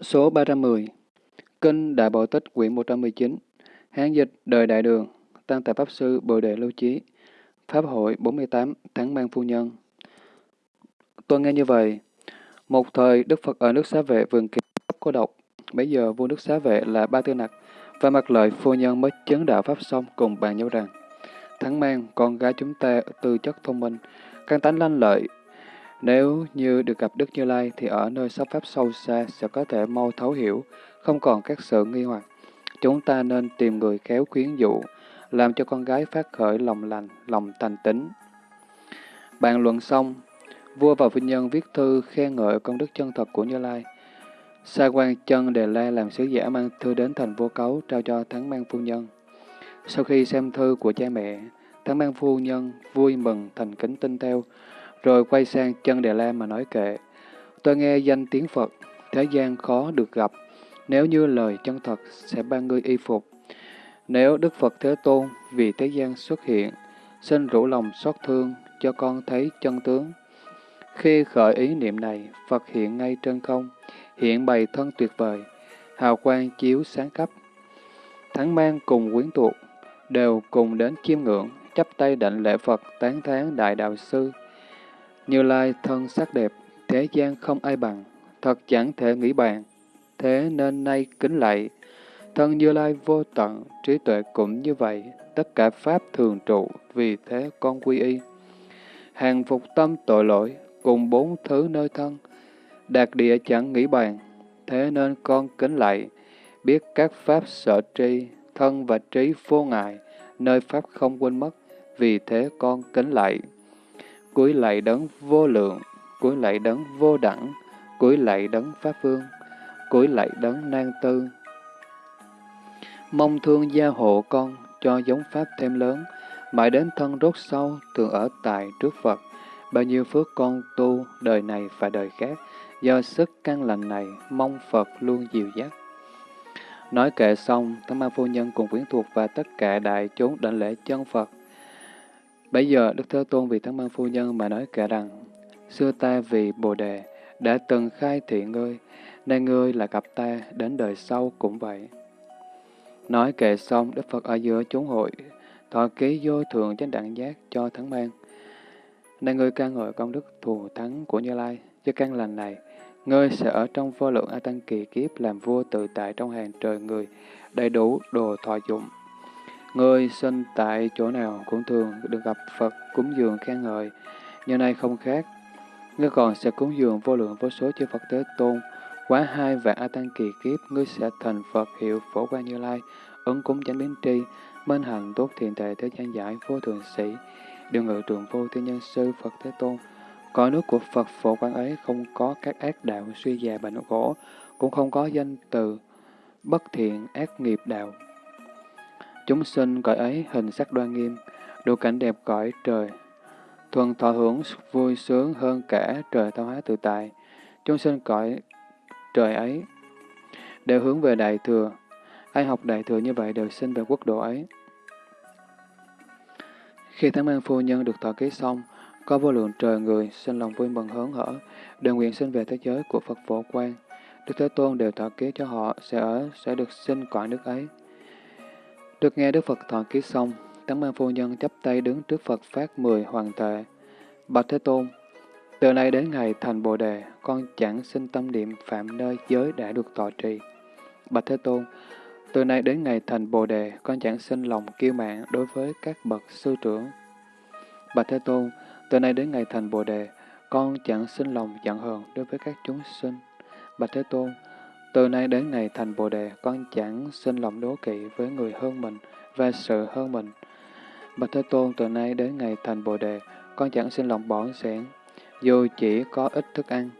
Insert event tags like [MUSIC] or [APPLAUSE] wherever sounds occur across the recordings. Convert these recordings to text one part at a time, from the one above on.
Số 310 Kinh Đại Bộ Tích quyển 119 Hán dịch Đời Đại Đường Tăng tài Pháp Sư Bồ Đề Lưu Chí Pháp hội 48 thắng Mang Phu Nhân Tôi nghe như vậy. Một thời Đức Phật ở nước xá vệ vườn kỳ có độc. Bây giờ vua nước xá vệ là Ba Tư Nặc và mặt lợi phu nhân mới chấn đạo Pháp xong cùng bàn nhau rằng Thắng mang, con gái chúng ta tư chất thông minh, căn tánh lanh lợi, nếu như được gặp Đức Như Lai thì ở nơi sắp pháp sâu xa sẽ có thể mau thấu hiểu, không còn các sự nghi hoặc. Chúng ta nên tìm người khéo khuyến dụ, làm cho con gái phát khởi lòng lành, lòng thành tính. Bàn luận xong, vua và phu nhân viết thư khen ngợi công đức chân thật của Như Lai. Sa quan chân Đề La làm sứ giả mang thư đến thành vô cấu trao cho Thắng Mang Phu Nhân. Sau khi xem thư của cha mẹ, Thắng Mang Phu Nhân vui mừng thành kính tin theo, rồi quay sang chân Đề La mà nói kệ. Tôi nghe danh tiếng Phật, thế gian khó được gặp. Nếu như lời chân thật sẽ ban ngươi y phục. Nếu Đức Phật Thế Tôn vì thế gian xuất hiện, xin rủ lòng xót thương cho con thấy chân tướng. Khi khởi ý niệm này, Phật hiện ngay trên không, hiện bày thân tuyệt vời, hào quang chiếu sáng khắp. Thắng mang cùng quyến thuộc, đều cùng đến chiêm ngưỡng, chắp tay đảnh lễ Phật tán thán Đại Đạo Sư, như Lai thân sắc đẹp, thế gian không ai bằng, thật chẳng thể nghĩ bàn. Thế nên nay kính lạy, thân Như Lai vô tận, trí tuệ cũng như vậy, tất cả Pháp thường trụ, vì thế con quy y. Hàng phục tâm tội lỗi, cùng bốn thứ nơi thân, đạt địa chẳng nghĩ bàn, thế nên con kính lạy, biết các Pháp sở tri, thân và trí vô ngại, nơi Pháp không quên mất, vì thế con kính lạy cúi lạy đấng vô lượng, cúi lạy đấng vô đẳng, cúi lạy đấng pháp vương, cúi lạy đấng nan tư. Mong thương gia hộ con, cho giống pháp thêm lớn, mãi đến thân rốt sâu, thường ở tại trước Phật. Bao nhiêu phước con tu, đời này và đời khác, do sức căn lành này, mong Phật luôn dìu dắt. Nói kệ xong, Thánh Ma Phu Nhân cùng quyến thuộc và tất cả đại chúng đảnh lễ chân Phật, Bây giờ Đức Thế Tôn vì Thắng Mang Phu Nhân mà nói kể rằng, xưa ta vì Bồ Đề đã từng khai thị ngươi, nay ngươi là gặp ta đến đời sau cũng vậy. Nói kệ xong, Đức Phật ở giữa chúng hội, thọ ký vô thường chánh đẳng giác cho Thắng Mang. nay ngươi ca ngợi công đức thù thắng của Như Lai, cho căn lành này, ngươi sẽ ở trong vô lượng A Tăng kỳ kiếp làm vua tự tại trong hàng trời người, đầy đủ đồ thọ dụng. Ngươi sinh tại chỗ nào cũng thường được gặp Phật cúng dường khen ngợi, như nay không khác. Ngươi còn sẽ cúng dường vô lượng vô số chư Phật Thế Tôn, quá hai vạn A Tăng kỳ kiếp, ngươi sẽ thành Phật hiệu phổ quan như lai, ứng cúng chánh biến tri, minh hành tốt thiện tệ thế gian giải vô thường sĩ, điều ngự trường vô thiên nhân sư Phật Thế Tôn. Cõi nước của Phật phổ quan ấy không có các ác đạo suy già bệnh gỗ, cũng không có danh từ bất thiện ác nghiệp đạo Chúng sinh cõi ấy hình sắc đoan nghiêm, đủ cảnh đẹp cõi trời. Thuần thọ hưởng vui sướng hơn cả trời thao hóa tự tại. Chúng sinh cõi trời ấy đều hướng về Đại Thừa. Ai học Đại Thừa như vậy đều sinh về quốc độ ấy. Khi Thánh Mang Phu Nhân được thọ ký xong, có vô lượng trời người sinh lòng vui mừng hớn hở, đều nguyện sinh về thế giới của Phật Phổ Quang. Đức Thế Tôn đều thọ ký cho họ sẽ ở, sẽ được sinh cõi nước ấy. Được nghe Đức Phật thọ ký xong, Tấn mang phu nhân chấp tay đứng trước Phật phát mười hoàng tệ. Bạch Thế Tôn, từ nay đến ngày thành Bồ Đề, con chẳng sinh tâm niệm phạm nơi giới đã được tọa trì. Bạch Thế Tôn, từ nay đến ngày thành Bồ Đề, con chẳng sinh lòng kiêu mạn đối với các bậc sư trưởng. Bạch Thế Tôn, từ nay đến ngày thành Bồ Đề, con chẳng sinh lòng giận hờn đối với các chúng sinh. Bạch Thế Tôn, từ nay đến ngày thành Bồ Đề, con chẳng sinh lòng đố kỵ với người hơn mình và sự hơn mình. Bạch Thế Tôn, từ nay đến ngày thành Bồ Đề, con chẳng sinh lòng bỏ sẻn, dù chỉ có ít thức ăn.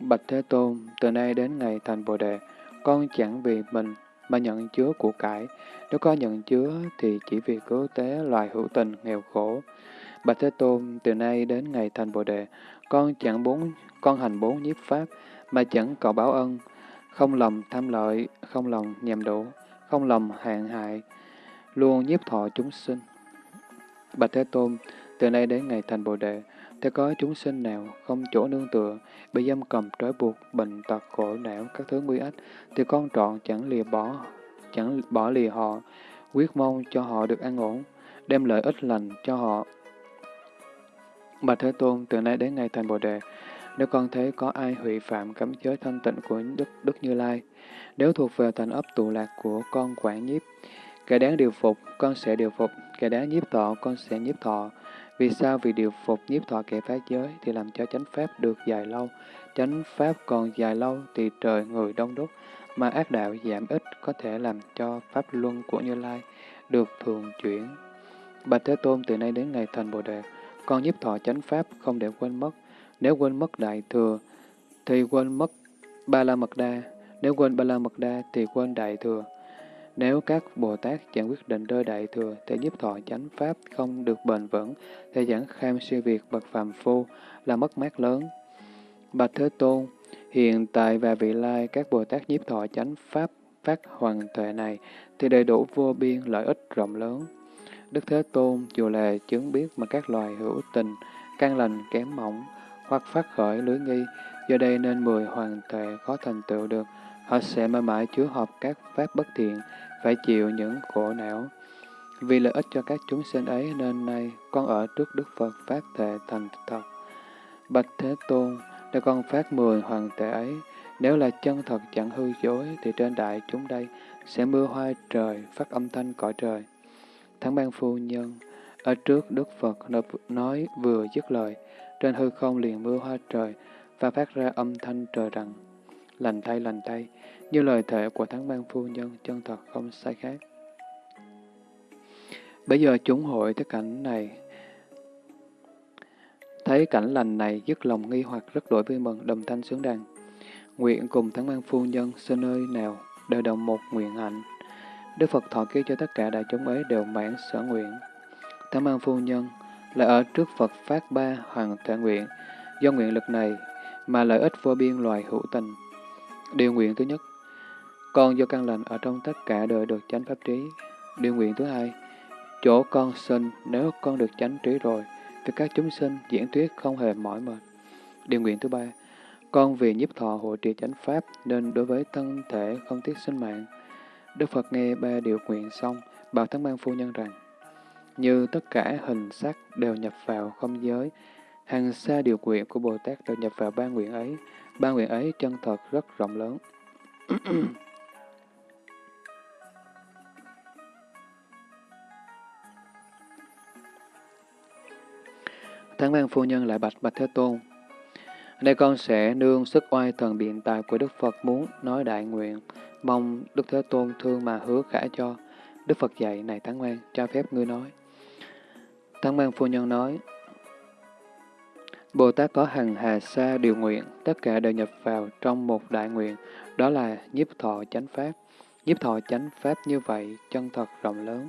Bạch Thế Tôn, từ nay đến ngày thành Bồ Đề, con chẳng vì mình mà nhận chứa của cải. Nếu có nhận chứa thì chỉ vì cứu tế loài hữu tình nghèo khổ. Bạch Thế Tôn, từ nay đến ngày thành Bồ Đề, con chẳng bốn con hành bốn nhiếp pháp mà chẳng cầu báo ân, không lòng tham lợi, không lòng nhầm đủ, không lòng hạn hại, luôn nhiếp thọ chúng sinh. Bạch Thế Tôn, từ nay đến ngày thành Bồ Đề, Thế có chúng sinh nào không chỗ nương tựa, bị giam cầm trói buộc, bệnh tật khổ não, các thứ nguy ách, thì con trọn chẳng lìa bỏ, chẳng bỏ lìa họ, quyết mong cho họ được an ổn, đem lợi ích lành cho họ. Bạch Thế Tôn, từ nay đến ngày thành Bồ Đề, nếu con thấy có ai hủy phạm cấm giới thanh tịnh của Đức, Đức Như Lai, nếu thuộc về thành ấp tụ lạc của con quản nhiếp, kẻ đáng điều phục, con sẽ điều phục, kẻ đáng nhiếp thọ, con sẽ nhiếp thọ. Vì sao? Vì điều phục nhiếp thọ kẻ phá giới thì làm cho chánh pháp được dài lâu. Chánh pháp còn dài lâu thì trời người đông đúc, mà ác đạo giảm ít có thể làm cho pháp luân của Như Lai được thường chuyển. Bạch Thế Tôn từ nay đến ngày thành Bồ Đề, con nhiếp thọ chánh pháp không để quên mất. Nếu quên mất đại thừa, thì quên mất ba la mật đa. Nếu quên ba la mật đa, thì quên đại thừa. Nếu các Bồ Tát chẳng quyết định đôi đại thừa, thì nhiếp thọ chánh pháp không được bền vững, thì chẳng kham siêu việt bậc phàm phu là mất mát lớn. Bạch Thế Tôn, hiện tại và vị lai các Bồ Tát nhiếp thọ chánh pháp phát hoàng tuệ này thì đầy đủ vô biên lợi ích rộng lớn. Đức Thế Tôn dù là chứng biết mà các loài hữu tình, căn lành kém mỏng, hoặc phát khởi lưới nghi, do đây nên mười hoàng tuệ có thành tựu được, họ sẽ mãi mãi chứa hợp các pháp bất thiện, phải chịu những khổ não. Vì lợi ích cho các chúng sinh ấy nên nay con ở trước Đức Phật phát thệ thành thật. Bạch Thế Tôn, nếu con phát mười hoàng tệ ấy, nếu là chân thật chẳng hư dối, thì trên đại chúng đây sẽ mưa hoa trời, phát âm thanh cõi trời. Thắng ban phu nhân, ở trước Đức Phật nói vừa dứt lời, trên hư không liền mưa hoa trời, và phát ra âm thanh trời rằng, lành thay lành thay, như lời thệ của thắng ban phu nhân chân thật không sai khác. Bây giờ chúng hội tới cảnh này, thấy cảnh lành này dứt lòng nghi hoặc rất đổi vui mừng, đồng thanh sướng đàn. Nguyện cùng thắng ban phu nhân xin nơi nào đều đồng một nguyện hạnh. Đức Phật thọ ký cho tất cả đại chúng ấy đều mãn sở nguyện. Thắng ban phu nhân là ở trước Phật phát ba hoàng thệ nguyện, do nguyện lực này mà lợi ích vô biên loài hữu tình. Điều nguyện thứ nhất, con do căn lành ở trong tất cả đời được chánh pháp trí. Điều nguyện thứ hai, chỗ con sinh nếu con được chánh trí rồi, thì các chúng sinh diễn thuyết không hề mỏi mệt. Điều nguyện thứ ba, con vì nhiếp thọ hộ trì chánh pháp nên đối với thân thể không tiếc sinh mạng. Đức Phật nghe ba điều nguyện xong, bảo thắng ban phu nhân rằng, như tất cả hình sắc đều nhập vào không giới, hàng xa điều nguyện của Bồ Tát đều nhập vào ba nguyện ấy. Ba nguyện ấy chân thật rất rộng lớn. [CLEARS THROAT] Thắng văn phu nhân lại bạch bạch Thế Tôn. Đây con sẽ nương sức oai thần biện tài của Đức Phật muốn nói đại nguyện, mong Đức Thế Tôn thương mà hứa khả cho. Đức Phật dạy, này Thắng Mang, cho phép ngươi nói. Thắng Mang phu nhân nói, Bồ Tát có hằng hà sa điều nguyện, tất cả đều nhập vào trong một đại nguyện, đó là nhiếp thọ chánh pháp. Nhiếp thọ chánh pháp như vậy, chân thật rộng lớn.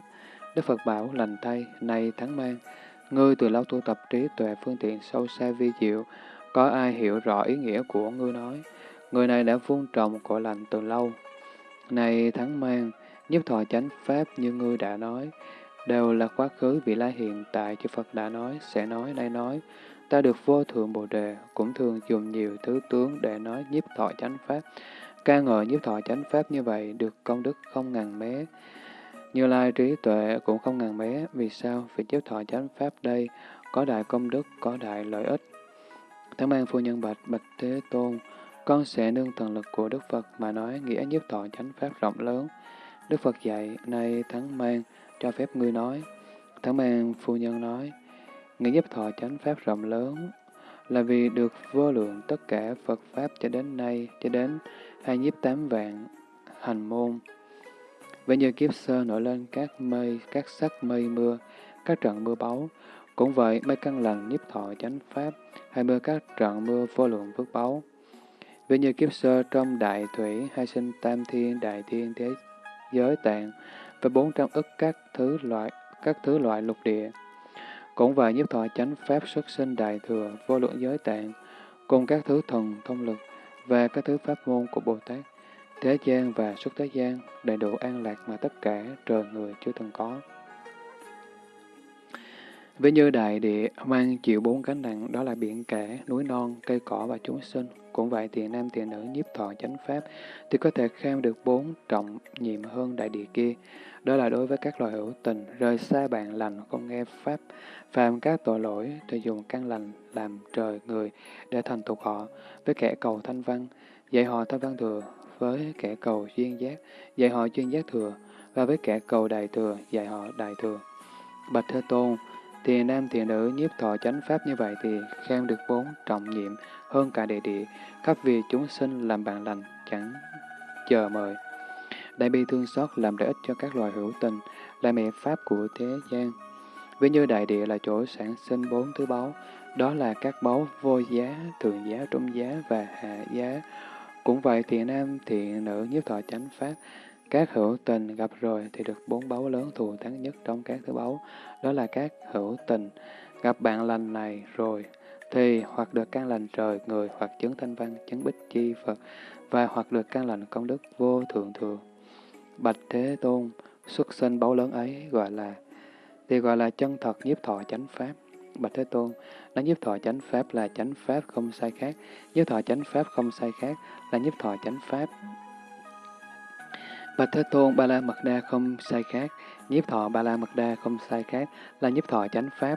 Đức Phật bảo lành thay, này Thắng Mang, Ngươi từ lâu tu tập trí tuệ phương tiện sâu xa vi diệu, có ai hiểu rõ ý nghĩa của ngươi nói. Người này đã vun trồng cội lành từ lâu. Này thắng mang, nhiếp thọ chánh pháp như ngươi đã nói, đều là quá khứ vị lai hiện tại chư Phật đã nói, sẽ nói, nay nói. Ta được vô thượng Bồ Đề, cũng thường dùng nhiều thứ tướng để nói nhiếp thọ chánh pháp. ca ngợi nhiếp thọ chánh pháp như vậy, được công đức không ngàn mé. Như Lai trí tuệ cũng không ngàn bé, vì sao? Vì nhiếp thọ chánh pháp đây có đại công đức, có đại lợi ích. Thắng mang phu nhân bạch, bạch Thế Tôn, con sẽ nương thần lực của Đức Phật mà nói nghĩa nhiếp thọ chánh pháp rộng lớn. Đức Phật dạy, nay thắng mang, cho phép ngươi nói. Thắng mang phu nhân nói, nghĩa nhiếp thọ chánh pháp rộng lớn là vì được vô lượng tất cả Phật Pháp cho đến nay, cho đến hai nhiếp tám vạn hành môn. Vậy như kiếp sơ nổi lên các mây, các sắc mây mưa, các trận mưa báu. Cũng vậy, mây căn lành nhiếp thọ chánh pháp, hay mưa các trận mưa vô lượng phước báu. Vậy như kiếp sơ trong đại thủy, hay sinh tam thiên, đại thiên thế giới tạng, và bốn trăm ức các thứ loại các thứ loại lục địa. Cũng vậy nhiếp thọ chánh pháp xuất sinh đại thừa, vô lượng giới tạng, cùng các thứ thần thông lực và các thứ pháp môn của Bồ Tát thế gian và xuất thế gian, đầy đủ an lạc mà tất cả trời người chưa từng có. Với như đại địa mang chịu bốn cánh nặng, đó là biển cả, núi non, cây cỏ và chúng sinh. Cũng vậy thì nam tiền nữ nhiếp thọ chánh pháp thì có thể kham được bốn trọng nhiệm hơn đại địa kia. Đó là đối với các loài hữu tình, rời xa bạn lành, không nghe pháp, phạm các tội lỗi, thì dùng căn lành làm trời người để thành tục họ. Với kẻ cầu thanh văn, dạy họ thanh văn thừa, với kẻ cầu duyên giác, dạy họ duyên giác thừa, và với kẻ cầu đại thừa, dạy họ đại thừa. Bạch Thế Tôn, thiền nam thiền nữ nhiếp thọ chánh pháp như vậy thì khen được bốn trọng nhiệm hơn cả địa địa, khắp vì chúng sinh làm bạn lành, chẳng chờ mời. Đại bi thương xót làm lợi ích cho các loài hữu tình, là mẹ pháp của thế gian. Ví như đại địa là chỗ sản sinh bốn thứ báu, đó là các báu vô giá, thường giá, trung giá và hạ giá. Cũng vậy thiền nam thiện nữ nhiếp thọ chánh pháp, các hữu tình gặp rồi thì được bốn báu lớn thù thắng nhất trong các thứ báu, đó là các hữu tình. Gặp bạn lành này rồi thì hoặc được căn lành trời người, hoặc chứng thanh văn, chứng bích chi Phật, và hoặc được căn lành công đức vô thượng thừa. Bạch Thế Tôn, xuất sinh báu lớn ấy gọi là thì gọi là chân thật nhiếp thọ chánh pháp. Bạch Thế Tôn, nó nhiếp thọ chánh pháp là chánh pháp không sai khác, nhiếp thọ chánh pháp không sai khác là nhiếp thọ chánh pháp. Và Thế Tôn, Ba La Mật Đa không sai khác, nhiếp thọ Ba La Mật Đa không sai khác là nhiếp thọ chánh pháp.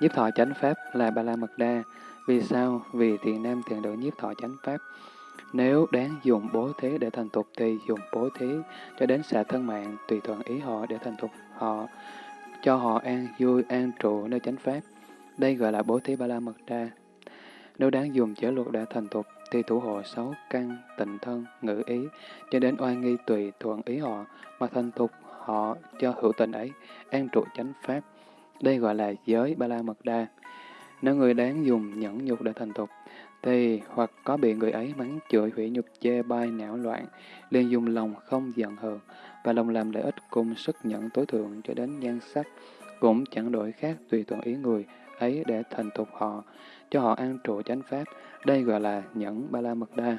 Nhiếp thọ chánh pháp là Ba La Mật Đa. Vì sao? Vì thiện nam thiện nữ nhiếp thọ chánh pháp. Nếu đáng dùng bố thí để thành tục thì dùng bố thí cho đến xả thân mạng tùy thuận ý họ để thành tục họ, cho họ an vui an trụ nơi chánh pháp. Đây gọi là bố thí ba la mật đa. Nếu đáng dùng chế luật để thành tục thì thủ hộ sáu căn, tịnh thân, ngữ ý, cho đến oai nghi tùy thuận ý họ, mà thành thục họ cho hữu tình ấy, an trụ chánh pháp. Đây gọi là giới ba la mật đa. Nếu người đáng dùng nhẫn nhục để thành thục thì hoặc có bị người ấy mắng chửi hủy nhục chê bai não loạn, liền dùng lòng không giận hờn, và lòng làm lợi ích cùng sức nhẫn tối thượng cho đến nhan sắc, cũng chẳng đổi khác tùy thuận ý người ấy để thành thục họ, cho họ an trụ chánh pháp, đây gọi là nhẫn ba la mật đa.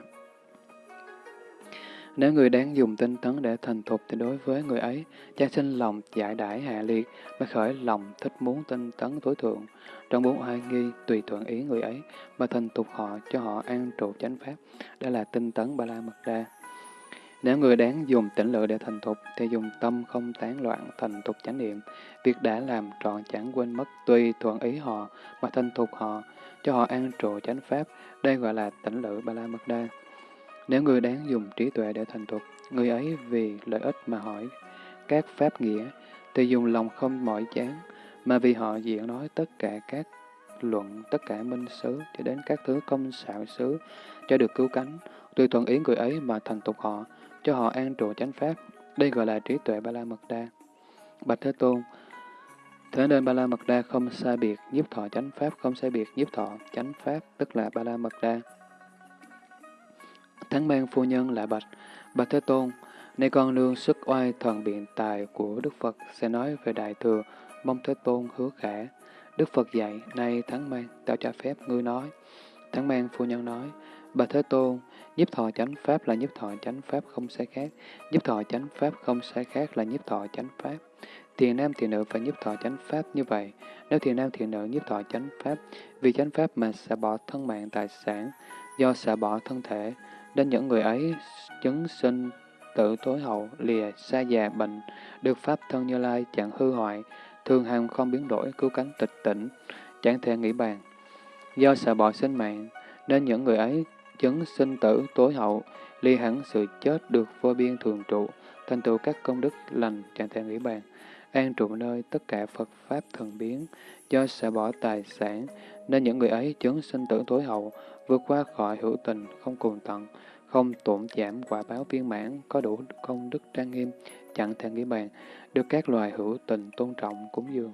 Nếu người đáng dùng tinh tấn để thành thục thì đối với người ấy, cha sinh lòng giải đãi hạ liệt, mà khởi lòng thích muốn tinh tấn tối thượng. Trong bốn oai nghi, tùy thuận ý người ấy, mà thành thục họ cho họ an trụ chánh pháp. Đó là tinh tấn ba la mật đa. Nếu người đáng dùng tỉnh lự để thành thục, thì dùng tâm không tán loạn, thành thục chánh niệm. Việc đã làm trọn chẳng quên mất, tùy thuận ý họ, mà thành thục họ, cho họ an trụ chánh pháp. Đây gọi là tỉnh lự ba la mật đa. Nếu người đáng dùng trí tuệ để thành tục, người ấy vì lợi ích mà hỏi các pháp nghĩa, thì dùng lòng không mỏi chán, mà vì họ diễn nói tất cả các luận, tất cả minh xứ, cho đến các thứ công xạo xứ, cho được cứu cánh, tùy thuận ý người ấy mà thành tục họ, cho họ an trụ chánh pháp. Đây gọi là trí tuệ ba la mật đa. Bạch Thế Tôn, Thế nên Ba La Mật Đa không sai biệt, nhiếp thọ chánh pháp không sai biệt, nhiếp thọ chánh pháp, tức là Ba La Mật Đa. Thắng mang phu nhân lại bạch, bạch Thế Tôn, nay con nương sức oai thần biện tài của Đức Phật sẽ nói về Đại Thừa, mong Thế Tôn hứa khả. Đức Phật dạy, nay thắng mang, tao cho phép ngươi nói. Thắng mang phu nhân nói, bà Thế Tôn, nhiếp thọ chánh pháp là nhiếp thọ chánh pháp không sai khác, nhiếp thọ chánh pháp không sai khác là nhiếp thọ chánh pháp. Thiền nam thiền nữ phải nhiếp thọ chánh pháp như vậy. Nếu thiền nam thiền nữ nhiếp thọ chánh pháp, vì chánh pháp mà xả bỏ thân mạng tài sản, do xả bỏ thân thể, nên những người ấy chứng sinh tử tối hậu, lìa, xa già, bệnh, được pháp thân như lai chẳng hư hoại, thường hàng không biến đổi, cứu cánh tịch tỉnh, chẳng thể nghĩ bàn. Do sợ bỏ sinh mạng, nên những người ấy chứng sinh tử tối hậu, ly hẳn sự chết được vô biên thường trụ, thành tựu các công đức lành chẳng thể nghĩ bàn, an trụ nơi tất cả Phật Pháp thần biến, do sẽ bỏ tài sản, nên những người ấy chứng sinh tử tối hậu, vượt qua khỏi hữu tình, không cùng tận, không tổn giảm quả báo viên mãn, có đủ công đức trang nghiêm, chẳng thể nghĩ bàn, được các loài hữu tình tôn trọng cúng dường.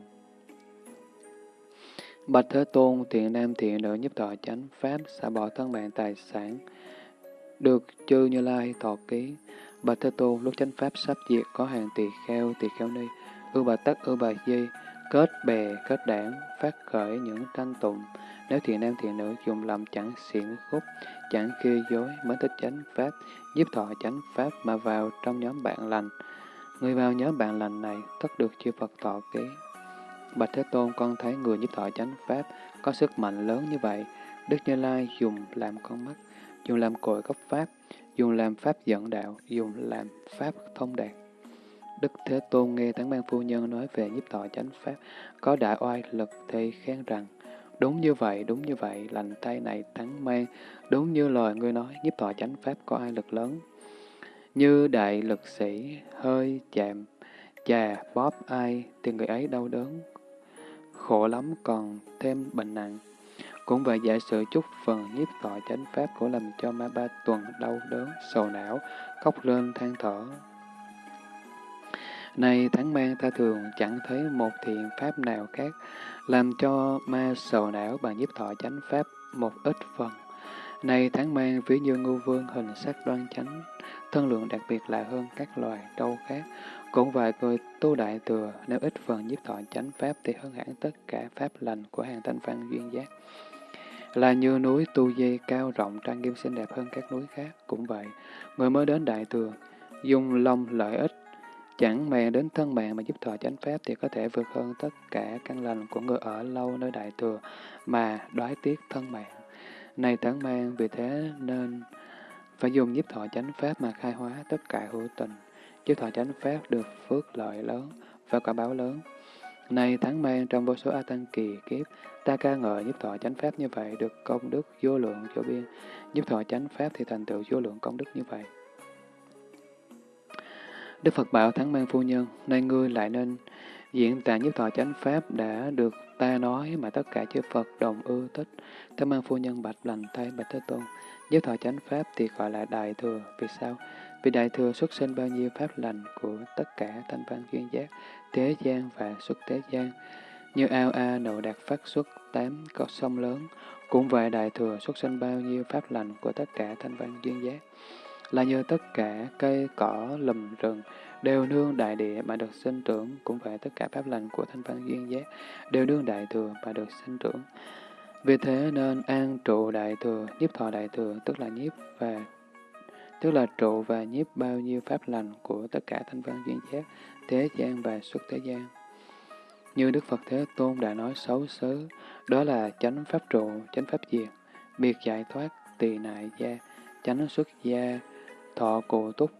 Bạch Thế Tôn, thiện nam thiện nữ giúp thọ chánh pháp, xả bỏ thân mạng tài sản, được chư Như Lai thọ ký. Bạch Thế Tôn, lúc chánh pháp sắp diệt có hàng tỳ kheo, tỳ kheo ni, ưu bà tắc, ưu bà di, kết bè, kết đảng, phát khởi những tranh tụng, nếu thiện nam thiện nữ dùng lòng chẳng xiển khúc, chẳng khi dối mới thích chánh pháp, giúp thọ chánh pháp mà vào trong nhóm bạn lành. Người vào nhóm bạn lành này tất được chư Phật thọ ký. Bạch Thế Tôn con thấy người giúp thọ chánh Pháp có sức mạnh lớn như vậy. Đức Như Lai dùng làm con mắt, dùng làm cội gốc Pháp, dùng làm Pháp dẫn đạo, dùng làm Pháp thông đạt. Đức Thế Tôn nghe Tán Ban Phu Nhân nói về nhiếp thọ chánh Pháp, có đại oai lực thì khen rằng, đúng như vậy, đúng như vậy, lành tay này thắng Mang, đúng như lời ngươi nói, nhiếp thọ chánh Pháp có ai lực lớn. Như đại lực sĩ, hơi chạm, chà, bóp ai, thì người ấy đau đớn, khổ lắm còn thêm bệnh nặng. Cũng vậy giả sử chút phần nhiếp thọ chánh pháp của làm cho ma ba tuần đau đớn, sầu não, khóc lên than thở nay tháng mang ta thường chẳng thấy một thiện pháp nào khác, làm cho ma sầu não bằng nhiếp thọ chánh pháp một ít phần. nay tháng mang ví như ngưu vương hình sắc đoan chánh, thân lượng đặc biệt là hơn các loài trâu khác. Cũng vậy người tu đại thừa, nếu ít phần nhiếp thọ chánh pháp thì hơn hẳn tất cả pháp lành của hàng thanh văn duyên giác. Là như núi tu dây cao rộng trang nghiêm xinh đẹp hơn các núi khác. Cũng vậy, người mới đến đại thừa, dùng lòng lợi ích, chẳng màng đến thân mạng mà giúp thọ chánh pháp thì có thể vượt hơn tất cả căn lành của người ở lâu nơi đại thừa mà đoái tiếc thân mạng. Này tán mang, vì thế nên phải dùng giúp thọ chánh pháp mà khai hóa tất cả hữu tình. Giúp thọ chánh pháp được phước lợi lớn và quả báo lớn. Này thắng mang trong vô số A Tăng kỳ kiếp, ta ca ngợi giúp thọ chánh pháp như vậy được công đức vô lượng vô biên. Giúp thọ chánh pháp thì thành tựu vô lượng công đức như vậy. Đức Phật bảo thắng mang phu nhân, nay ngươi lại nên diễn tả nhất thọ chánh pháp đã được ta nói mà tất cả chư Phật đồng ưa thích. Thắng mang phu nhân bạch lành thay bạch Thế Tôn. nhất thọ chánh pháp thì gọi là đại thừa. Vì sao? Vì đại thừa xuất sinh bao nhiêu pháp lành của tất cả thanh văn duyên giác, thế gian và xuất thế gian. Như ao A nộ đạt phát xuất tám có sông lớn, cũng vậy đại thừa xuất sinh bao nhiêu pháp lành của tất cả thanh văn duyên giác. Là như tất cả cây cỏ lùm rừng đều nương đại địa mà được sinh trưởng, cũng vậy tất cả pháp lành của thanh văn duyên giác đều nương đại thừa mà được sinh trưởng. Vì thế nên an trụ đại thừa, nhiếp thọ đại thừa, tức là nhiếp và tức là trụ và nhiếp bao nhiêu pháp lành của tất cả thanh văn duyên giác, thế gian và xuất thế gian. Như Đức Phật Thế Tôn đã nói xấu xứ, đó là chánh pháp trụ, chánh pháp diệt, biệt giải thoát, tỳ nại gia, chánh xuất gia, thọ cụ túc.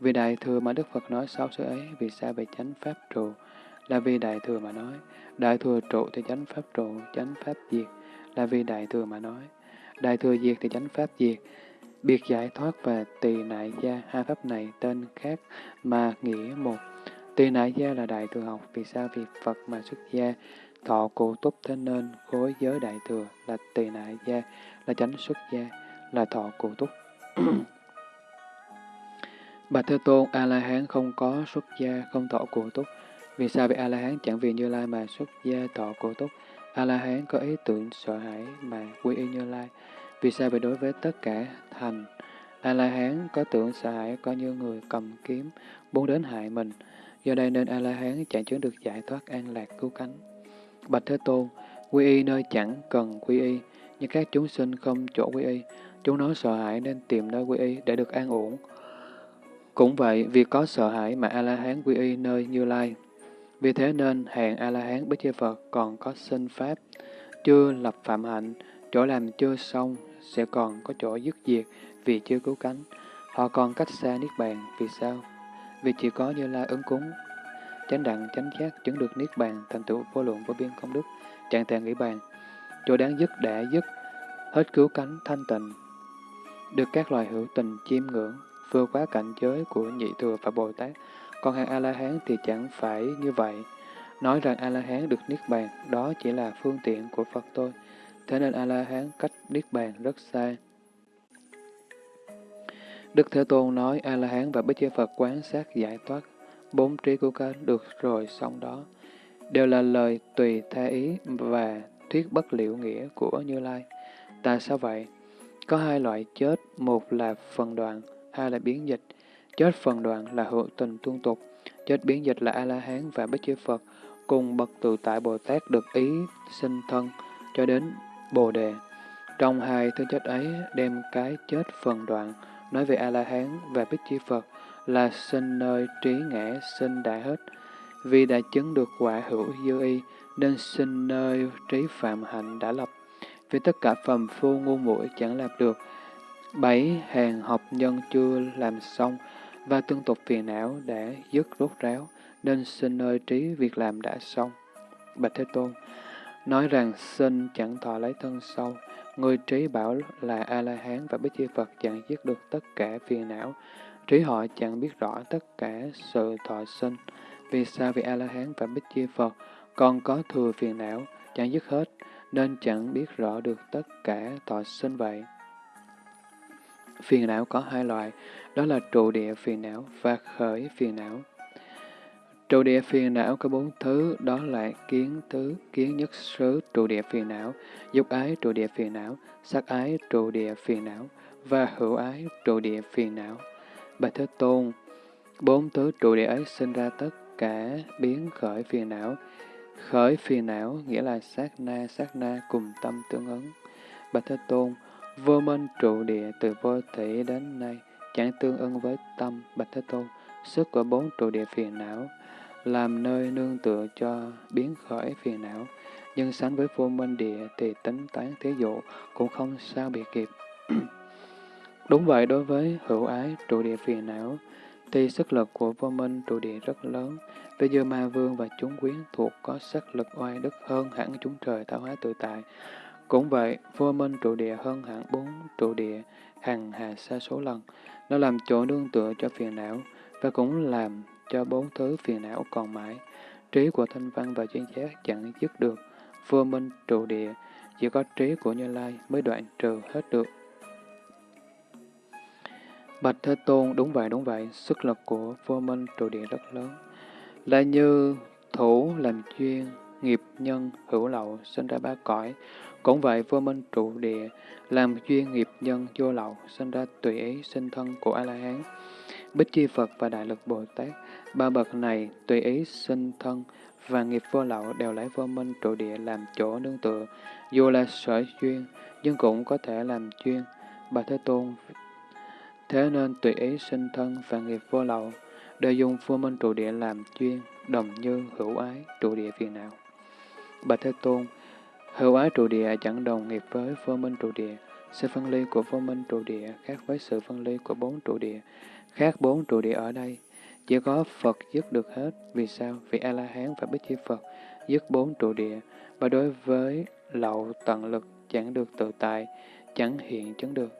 Vì đại thừa mà Đức Phật nói sáu xứ ấy, vì sao về chánh pháp trụ? Là vì đại thừa mà nói, đại thừa trụ thì chánh pháp trụ, chánh pháp diệt, là vì đại thừa mà nói. Đại thừa diệt thì chánh pháp diệt, Biệt giải thoát và tỳ nại gia, hai pháp này tên khác mà nghĩa một. Tỳ nại gia là đại thừa học, vì sao? Vì Phật mà xuất gia, thọ cụ túc thế nên khối giới đại thừa là tỳ nại gia, là chánh xuất gia, là thọ cụ túc. [CLEARS THROAT] Bạch Thế Tôn, A-la-hán không có xuất gia, không thọ cụ túc. Vì sao? Vì A-la-hán chẳng vì Như Lai mà xuất gia thọ cụ túc. A-la-hán có ý tưởng sợ hãi mà quy y Như Lai. Vì sao vậy đối với tất cả thành, A-la-hán có tưởng sợ hãi có như người cầm kiếm, muốn đến hại mình. Do đây nên A-la-hán chẳng chứng được giải thoát an lạc cứu cánh. Bạch Thế Tôn, quy y nơi chẳng cần quy y, nhưng các chúng sinh không chỗ quy y. Chúng nó sợ hãi nên tìm nơi quy y để được an ổn. Cũng vậy, vì có sợ hãi mà A-la-hán quy y nơi Như Lai. Vì thế nên hẹn A-la-hán Bích Chư Phật còn có sinh Pháp, chưa lập phạm hạnh, chỗ làm chưa xong sẽ còn có chỗ dứt diệt vì chưa cứu cánh. Họ còn cách xa Niết Bàn, vì sao? Vì chỉ có Như Lai ứng cúng, chánh đặng, chánh giác, chứng được Niết Bàn, thành tựu vô lượng vô biên công đức, trạng tạng nghĩ bàn. Chỗ đáng dứt đã dứt, hết cứu cánh, thanh tịnh, được các loài hữu tình chiêm ngưỡng, vượt quá cảnh giới của nhị thừa và Bồ Tát. Còn hàng A-la-hán thì chẳng phải như vậy. Nói rằng A-la-hán được Niết Bàn, đó chỉ là phương tiện của Phật tôi. Thế nên A-la-hán cách Niết Bàn rất xa. Đức Thế Tôn nói A-la-hán và Bích Chi Phật quán sát giải thoát, bốn trí của các được rồi xong đó, đều là lời tùy tha ý và thuyết bất liệu nghĩa của Như Lai. Tại sao vậy? Có hai loại chết, một là phần đoạn, hai là biến dịch. Chết phần đoạn là hữu tình tuôn tục, chết biến dịch là A-la-hán và Bích Chi Phật, cùng bậc tự tại Bồ Tát được ý sinh thân cho đến Bồ Đề. Trong hai thứ chết ấy, đem cái chết phần đoạn, nói về A-la-hán và Bích Chi Phật là sinh nơi trí ngã sinh đã hết. vì đã chứng được quả hữu dư y, nên sinh nơi trí phạm hạnh đã lập. Vì tất cả phàm phu ngu muội chẳng làm được. Bảy hàng học nhân chưa làm xong, và tương tục phiền não đã dứt rốt ráo, nên sinh nơi trí việc làm đã xong. Bạch Thế Tôn, nói rằng sinh chẳng thọ lấy thân sâu, người trí bảo là A-la-hán và Bích Chi Phật chẳng dứt được tất cả phiền não, trí họ chẳng biết rõ tất cả sự thọ sinh. Vì sao vì A-la-hán và Bích Chi Phật còn có thừa phiền não, chẳng dứt hết, nên chẳng biết rõ được tất cả thọ sinh vậy. Phiền não có hai loại, đó là trụ địa phiền não và khởi phiền não. Trụ địa phiền não có bốn thứ, đó là kiến thứ, kiến nhất xứ trụ địa phiền não, dục ái trụ địa phiền não, sắc ái trụ địa phiền não và hữu ái trụ địa phiền não. Bạch Thế Tôn, bốn thứ trụ địa ấy sinh ra tất cả biến khởi phiền não. Khởi phiền não nghĩa là sát na, sát na cùng tâm tương ứng. Bạch Thế Tôn, vô minh trụ địa từ vô thể đến nay, chẳng tương ưng với tâm Bạch Thế Tôn. Sức của bốn trụ địa phiền não làm nơi nương tựa cho biến khởi phiền não. Nhưng sánh với vô minh địa thì tính toán thế dụ cũng không sao bị kịp. [CLEARS THROAT] Đúng vậy, đối với hữu ái trụ địa phiền não, thì sức lực của vô minh trụ địa rất lớn. Bây dư ma vương và chúng quyến thuộc có sức lực oai đức hơn hẳn chúng trời tạo hóa tự tại. Cũng vậy, vô minh trụ địa hơn hẳn bốn trụ địa hằng hà xa số lần. Nó làm chỗ nương tựa cho phiền não và cũng làm cho bốn thứ phiền não còn mãi. Trí của thanh văn và chuyên giác chẳng dứt được. Vô minh trụ địa, chỉ có trí của Như Lai mới đoạn trừ hết được. Bạch Thế Tôn, đúng vậy, đúng vậy, sức lực của vô minh trụ địa rất lớn. Là như thủ làm chuyên, nghiệp nhân, hữu lậu, sinh ra ba cõi. Cũng vậy, vô minh trụ địa, làm duyên nghiệp nhân vô lậu, sinh ra tùy ý sinh thân của A-la-hán. Bích Chi Phật và Đại lực Bồ Tát, ba bậc này tùy ý sinh thân và nghiệp vô lậu đều lấy vô minh trụ địa làm chỗ nương tựa, dù là sở duyên, nhưng cũng có thể làm chuyên. Bà Thế Tôn Thế nên tùy ý sinh thân và nghiệp vô lậu, đều dùng vô minh trụ địa làm chuyên, đồng như hữu ái trụ địa phiền não. bà Thế Tôn, hữu ái trụ địa chẳng đồng nghiệp với vô minh trụ địa. Sự phân ly của vô minh trụ địa khác với sự phân ly của bốn trụ địa. Khác bốn trụ địa ở đây, chỉ có Phật dứt được hết. Vì sao? Vì A-la-hán và Bích Chi Phật dứt bốn trụ địa, và đối với lậu tận lực chẳng được tự tại, chẳng hiện chứng được.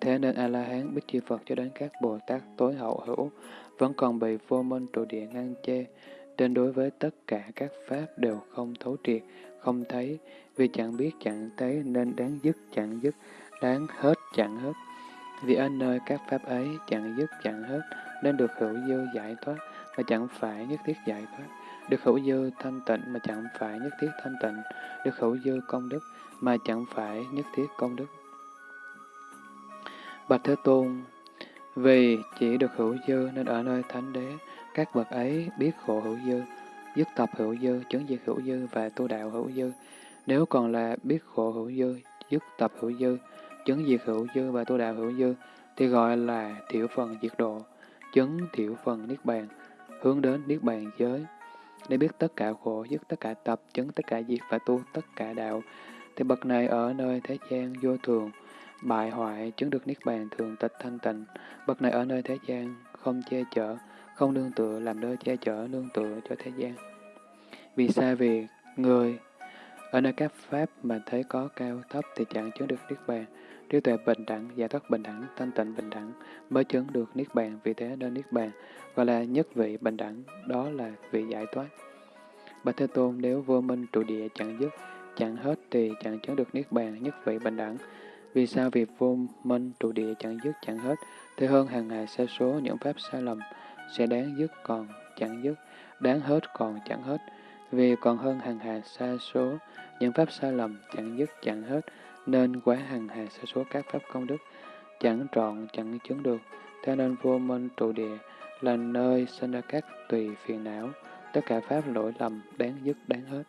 Thế nên A-la-hán, Bích Chi Phật cho đến các Bồ Tát tối hậu hữu vẫn còn bị vô minh trụ địa ngăn che, nên đối với tất cả các pháp đều không thấu triệt, không thấy, vì chẳng biết chẳng thấy nên đáng dứt chẳng dứt, đáng hết chẳng hết. Vì ở nơi các pháp ấy chẳng dứt chẳng hết, nên được hữu dư giải thoát mà chẳng phải nhất thiết giải thoát, được hữu dư thanh tịnh mà chẳng phải nhất thiết thanh tịnh, được hữu dư công đức mà chẳng phải nhất thiết công đức. Bạch Thế Tôn, vì chỉ được hữu dư nên ở nơi thánh đế, các bậc ấy biết khổ hữu dư, dứt tập hữu dư, chứng diệt hữu dư và tu đạo hữu dư. Nếu còn là biết khổ hữu dư, dứt tập hữu dư, chứng diệt hữu dư và tu đạo hữu dư, thì gọi là thiểu phần diệt độ, chứng thiểu phần niết bàn, hướng đến niết bàn giới. Để biết tất cả khổ, dứt tất cả tập, chứng tất cả diệt và tu tất cả đạo, thì bậc này ở nơi thế gian vô thường, bại hoại, chứng được niết bàn thường tịch thanh tịnh. Bậc này ở nơi thế gian, không che chở, không nương tựa, làm nơi che chở, nương tựa cho thế gian. Vì sao? Vì người ở nơi các pháp mà thấy có cao thấp thì chẳng chứng được niết bàn. Trí tuệ bình đẳng, giải thoát bình đẳng, thanh tịnh bình đẳng mới chứng được niết bàn. Vì thế nên niết bàn gọi là nhất vị bình đẳng, đó là vị giải thoát. Bạch Thế Tôn nếu vô minh trụ địa chẳng dứt, chẳng hết thì chẳng chứng được niết bàn nhất vị bình đẳng. Vì sao việc vô minh trụ địa chẳng dứt chẳng hết, thì hơn hàng ngày sa số những pháp sai lầm sẽ đáng dứt còn chẳng dứt, đáng hết còn chẳng hết. Vì còn hơn hàng hà sa số những pháp sai lầm chẳng dứt chẳng hết, nên quá hàng hà sa số các pháp công đức chẳng trọn chẳng chứng được. Thế nên vô minh trụ địa là nơi sinh ra các tùy phiền não, tất cả pháp lỗi lầm đáng dứt đáng hết.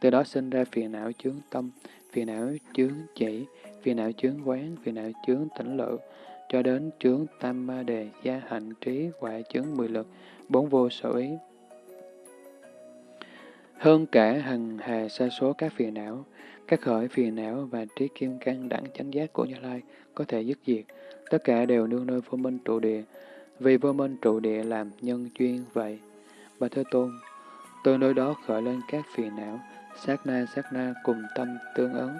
Từ đó sinh ra phiền não chướng tâm, phiền não chướng chỉ, phiền não chướng quán, phiền não chướng tỉnh lự, cho đến chướng tam ma đề, gia hạnh trí, quả chướng mười lực, bốn vô sở ý. Hơn cả hằng hà sa số các phiền não, các khởi phiền não và trí kim cang đẳng chánh giác của Như Lai có thể dứt diệt, tất cả đều nương nơi vô minh trụ địa, vì vô minh trụ địa làm nhân duyên vậy. Bà Thế Tôn, từ nơi đó khởi lên các phiền não, sát na sát na cùng tâm tương ứng,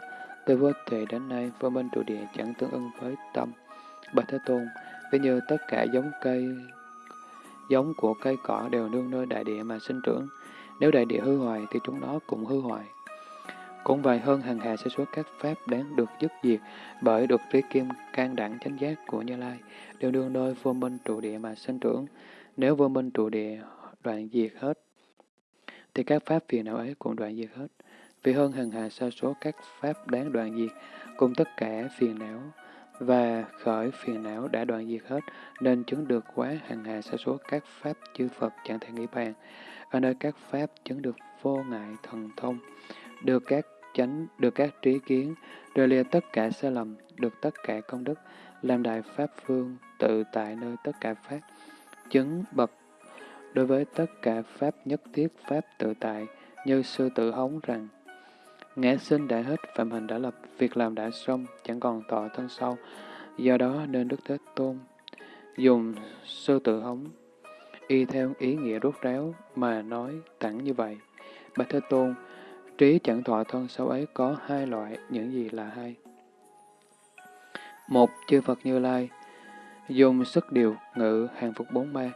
từ vô thể đến nay vô minh trụ địa chẳng tương ứng với tâm. Bà Thế Tôn, ví như tất cả giống cây, giống của cây cỏ đều nương nơi đại địa mà sinh trưởng, nếu đại địa hư hoại thì chúng nó cũng hư hoại. Cũng vậy hơn hàng hà sẽ số các pháp đáng được dứt diệt bởi được trí kim can đẳng chánh giác của Như Lai, đều đương nơi vô minh trụ địa mà sinh trưởng. Nếu vô minh trụ địa đoạn diệt hết, thì các pháp phiền não ấy cũng đoạn diệt hết. Vì hơn hàng hà sa số các pháp đáng đoạn diệt, cùng tất cả phiền não và khởi phiền não đã đoạn diệt hết, nên chứng được quá hàng hà sa số các pháp chư Phật chẳng thể nghĩ bàn. Ở nơi các pháp chứng được vô ngại thần thông, được các chánh, được các trí kiến, rời lìa tất cả sai lầm, được tất cả công đức, làm đại pháp phương, tự tại nơi tất cả pháp, chứng bậc đối với tất cả pháp nhất thiết pháp tự tại, như sư tử hống rằng, Ngã sinh đã hết, phạm hình đã lập, việc làm đã xong, chẳng còn tọa thân sau. Do đó nên Đức Thế Tôn dùng sư tử hống, y theo ý nghĩa rút ráo mà nói thẳng như vậy. Bạch Thế Tôn, trí chẳng thọ thân sau ấy có hai loại, những gì là hai? Một, chư Phật Như Lai, dùng sức điều ngự hàng phục bốn ma,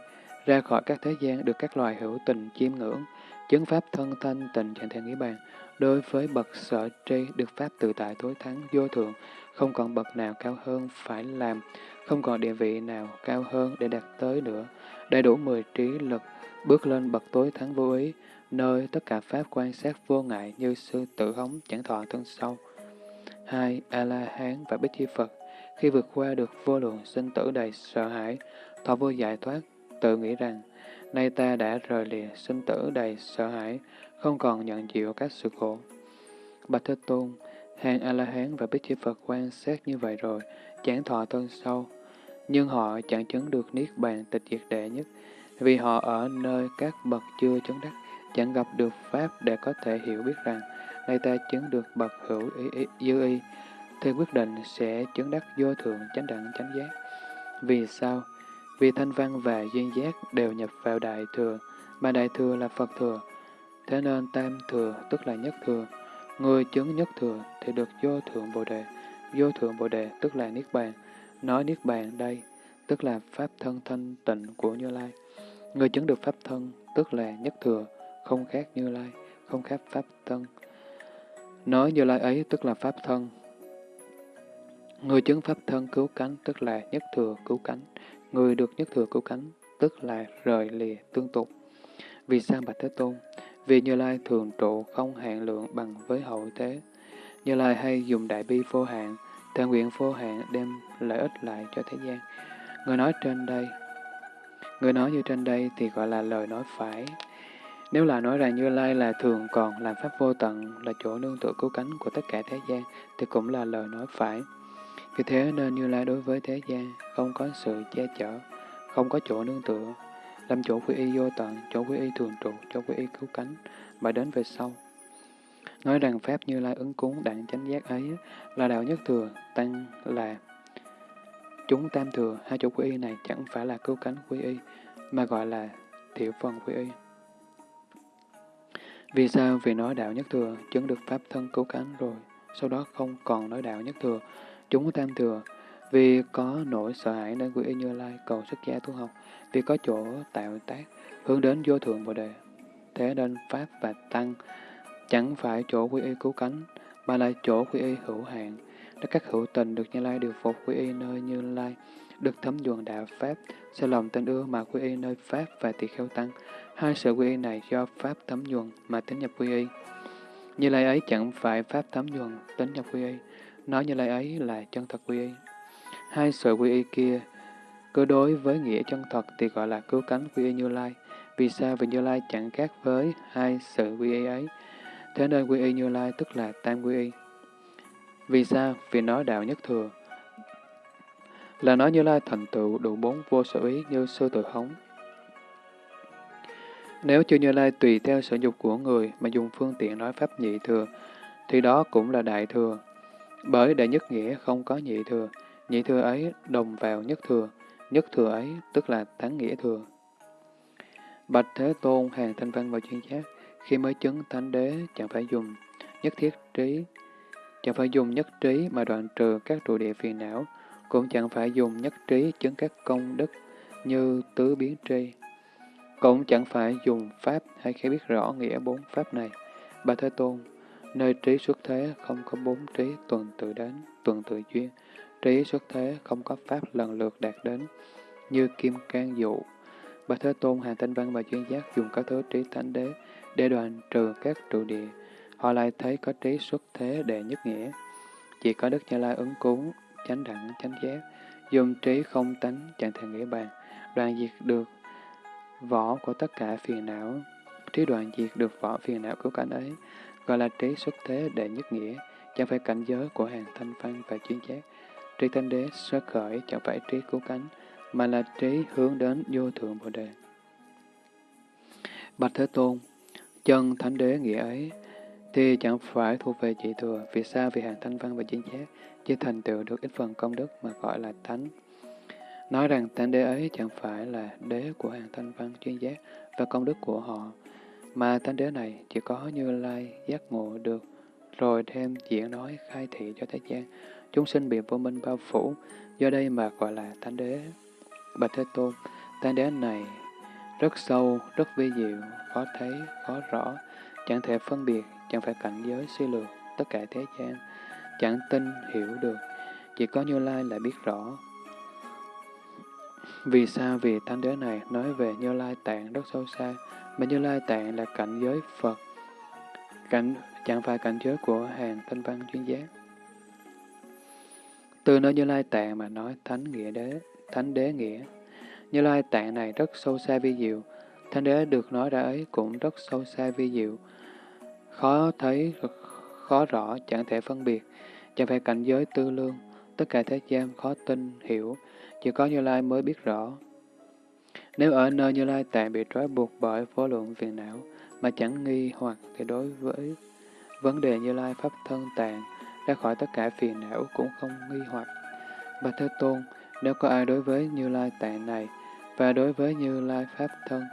ra khỏi các thế gian được các loài hữu tình chiêm ngưỡng, chứng pháp thân thanh tình chẳng thể nghĩ bàn. Đối với bậc sở tri được pháp tự tại tối thắng vô thượng, không còn bậc nào cao hơn phải làm, không còn địa vị nào cao hơn để đạt tới nữa. Đầy đủ mười trí lực, bước lên bậc tối thắng vô ý, nơi tất cả pháp quan sát vô ngại như sư tự hống chẳng thọ thân sâu. Hai, A-la-hán và Bích Chi Phật, khi vượt qua được vô lượng sinh tử đầy sợ hãi, thọ vô giải thoát, tự nghĩ rằng, nay ta đã rời lìa sinh tử đầy sợ hãi, không còn nhận chịu các sự khổ. Bạch Thế Tôn, hàng A-la-hán và Bích Chi Phật quan sát như vậy rồi, chẳng thọ thân sâu, nhưng họ chẳng chứng được Niết Bàn tịch diệt đệ nhất, vì họ ở nơi các bậc chưa chứng đắc, chẳng gặp được Pháp để có thể hiểu biết rằng, nay ta chứng được bậc hữu ý, ý, dư y, thì quyết định sẽ chứng đắc vô thượng chánh đẳng chánh giác. Vì sao? Vì thanh văn và duyên giác đều nhập vào đại thừa, mà đại thừa là Phật thừa. Thế nên tam thừa tức là nhất thừa. Người chứng nhất thừa thì được vô thượng bồ đề. Vô thượng bồ đề tức là niết bàn. Nói niết bàn đây tức là pháp thân thanh tịnh của Như Lai. Người chứng được pháp thân tức là nhất thừa, không khác Như Lai, không khác pháp thân. Nói Như Lai ấy tức là pháp thân. Người chứng pháp thân cứu cánh tức là nhất thừa cứu cánh. Người được nhất thừa cứu cánh, tức là rời lìa tương tục. Vì sao Bạch Thế Tôn? Vì Như Lai thường trụ không hạn lượng bằng với hậu thế. Như Lai hay dùng đại bi vô hạn, thể nguyện vô hạn đem lợi ích lại cho thế gian. Người nói trên đây, người nói như trên đây thì gọi là lời nói phải. Nếu là nói rằng Như Lai là thường còn làm pháp vô tận, là chỗ nương tựa cứu cánh của tất cả thế gian, thì cũng là lời nói phải. Vì thế nên Như Lai đối với thế gian không có sự che chở, không có chỗ nương tựa, làm chỗ quy y vô tận, chỗ quy y thường trụ, chỗ quy y cứu cánh, mà đến về sau. Nói rằng Pháp Như Lai ứng cúng đặng chánh giác ấy là đạo nhất thừa, tăng là chúng tam thừa, hai chỗ quy y này chẳng phải là cứu cánh quy y, mà gọi là thiểu phần quy y. Vì sao? Vì nói đạo nhất thừa, chứng được Pháp thân cứu cánh rồi, sau đó không còn nói đạo nhất thừa, Chúng tam thừa, vì có nỗi sợ hãi nên quy y Như Lai cầu xuất gia tu học, vì có chỗ tạo tác, hướng đến vô thượng Bồ Đề. Thế nên Pháp và Tăng chẳng phải chỗ quy y cứu cánh, mà là chỗ quy y hữu hạn, để các hữu tình được Như Lai điều phục quy y nơi Như Lai, được thấm nhuần đạo Pháp, sẽ lòng tình ưa mà quy y nơi Pháp và tỳ kheo Tăng. Hai sự quy y này do Pháp thấm nhuần mà tính nhập quy y. Như Lai ấy chẳng phải Pháp thấm nhuần tính nhập quy y, nói như lai ấy là chân thật quy y. Hai sự quy y kia, cứ đối với nghĩa chân thật thì gọi là cứu cánh quy y như lai. Vì sao? Vì như lai chẳng khác với hai sự quy y ấy. Thế nên quy y như lai tức là tam quy y. Vì sao? Vì nói đạo nhất thừa. Là nói như lai thành tựu đủ bốn vô sở ý như sư tự hống. Nếu chưa Như Lai tùy theo sở dục của người mà dùng phương tiện nói pháp nhị thừa, thì đó cũng là đại thừa. Bởi đại nhất nghĩa không có nhị thừa, nhị thừa ấy đồng vào nhất thừa, nhất thừa ấy tức là thắng nghĩa thừa. Bạch Thế Tôn, hàng thanh văn và chuyên giác, khi mới chứng thánh đế chẳng phải dùng nhất thiết trí, chẳng phải dùng nhất trí mà đoạn trừ các trụ địa phiền não, cũng chẳng phải dùng nhất trí chứng các công đức như tứ biến tri. Cũng chẳng phải dùng pháp hay khi biết rõ nghĩa bốn pháp này. Bà Thế Tôn, nơi trí xuất thế không có bốn trí tuần tự đến, tuần tự duyên. Trí xuất thế không có pháp lần lượt đạt đến, như kim can dụ. Bà Thế Tôn, Hàng Tinh Văn và chuyên giác dùng các thứ trí thánh đế để đoàn trừ các trụ địa. Họ lại thấy có trí xuất thế đệ nhất nghĩa. Chỉ có Đức Như Lai ứng cúng, chánh đẳng, chánh giác, dùng trí không tánh, chẳng thể nghĩa bàn, đoàn diệt được vỏ của tất cả phiền não. Trí đoàn diệt được vỏ phiền não cứu cảnh ấy, gọi là trí xuất thế đệ nhất nghĩa, chẳng phải cảnh giới của hàng thanh văn và chuyên giác. Trí thanh đế xuất khởi chẳng phải trí cứu cánh, mà là trí hướng đến vô thượng Bồ Đề. Bạch Thế Tôn, chân thánh đế nghĩa ấy, thì chẳng phải thuộc về chỉ thừa, vì sao vì hàng thanh văn và chuyên giác chỉ thành tựu được ít phần công đức mà gọi là thánh. Nói rằng thánh đế ấy chẳng phải là đế của hàng thanh văn chuyên giác và công đức của họ, mà thánh đế này chỉ có như lai giác ngộ được, rồi thêm diễn nói khai thị cho thế gian. Chúng sinh bị vô minh bao phủ, do đây mà gọi là thánh đế. Bạch Thế Tôn, thánh đế này rất sâu, rất vi diệu, khó thấy, khó rõ, chẳng thể phân biệt, chẳng phải cảnh giới suy lược tất cả thế gian, chẳng tin hiểu được, chỉ có Như Lai là biết rõ, vì sao? Vì thánh đế này nói về Như Lai Tạng rất sâu xa, mà Như Lai Tạng là cảnh giới Phật, cảnh chẳng phải cảnh giới của hàng tinh văn chuyên giác. Từ nơi Như Lai Tạng mà nói thánh nghĩa đế, thánh đế nghĩa. Như Lai Tạng này rất sâu xa vi diệu, thánh đế được nói ra ấy cũng rất sâu xa vi diệu, khó thấy, khó rõ, chẳng thể phân biệt, chẳng phải cảnh giới tư lương, tất cả thế gian khó tin, hiểu, chỉ có Như Lai mới biết rõ. Nếu ở nơi Như Lai tạng bị trói buộc bởi vô lượng phiền não mà chẳng nghi hoặc thì đối với vấn đề Như Lai Pháp thân tạng ra khỏi tất cả phiền não cũng không nghi hoặc. Bạch Thế Tôn, nếu có ai đối với Như Lai tạng này và đối với Như Lai Pháp thân,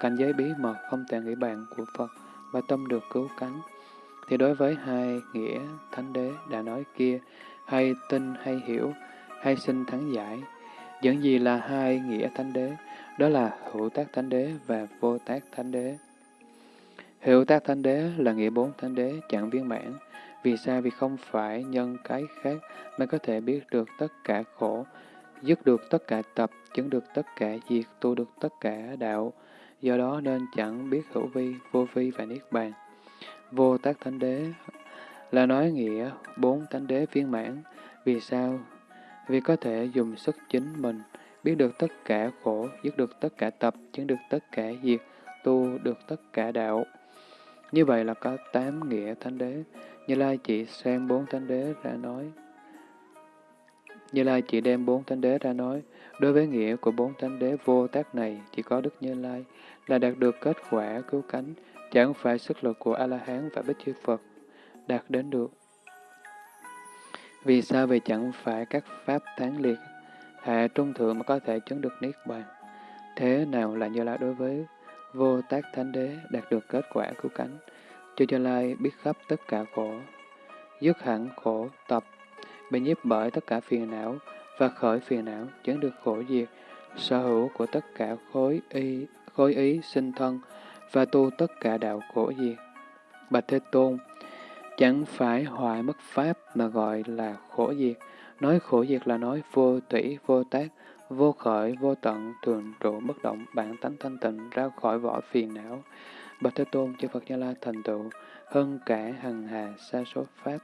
cảnh giới bí mật không thể nghĩ bàn của Phật và tâm được cứu cánh, thì đối với hai nghĩa thánh đế đã nói kia, hay tin hay hiểu, hay sinh thắng giải, những gì là hai nghĩa thánh đế? Đó là hữu tác thánh đế và vô tác thánh đế. Hữu tác thánh đế là nghĩa bốn thánh đế chẳng viên mãn. Vì sao? Vì không phải nhân cái khác mới có thể biết được tất cả khổ, dứt được tất cả tập, chứng được tất cả diệt, tu được tất cả đạo. Do đó nên chẳng biết hữu vi, vô vi và niết bàn. Vô tác thánh đế là nói nghĩa bốn thánh đế viên mãn. Vì sao? vì có thể dùng sức chính mình, biết được tất cả khổ, dứt được tất cả tập, chứng được tất cả diệt, tu được tất cả đạo. Như vậy là có tám nghĩa thánh đế. Như Lai chỉ xem bốn thánh đế ra nói. Như Lai chỉ đem bốn thánh đế ra nói. Đối với nghĩa của bốn thánh đế vô tác này, chỉ có Đức Như Lai là đạt được kết quả cứu cánh, chẳng phải sức lực của A-la-hán và Bích Chư Phật đạt đến được. Vì sao vì chẳng phải các pháp tán liệt, hạ trung thượng mà có thể chứng được Niết Bàn? Thế nào là Như Lai đối với vô tác thánh đế đạt được kết quả cứu cánh? Cho Như Lai biết khắp tất cả khổ, dứt hẳn khổ tập, bị nhiếp bởi tất cả phiền não và khởi phiền não, chứng được khổ diệt, sở hữu của tất cả khối y, khối ý sinh thân và tu tất cả đạo khổ diệt. Bạch Thế Tôn, Chẳng phải hoại mất pháp mà gọi là khổ diệt. Nói khổ diệt là nói vô thủy, vô tác, vô khởi, vô tận, thường trụ bất động, bản tánh thanh tịnh ra khỏi vỏ phiền não. Bạch Thế Tôn, chư Phật Gia La thành tựu, hơn cả hằng hà xa số pháp,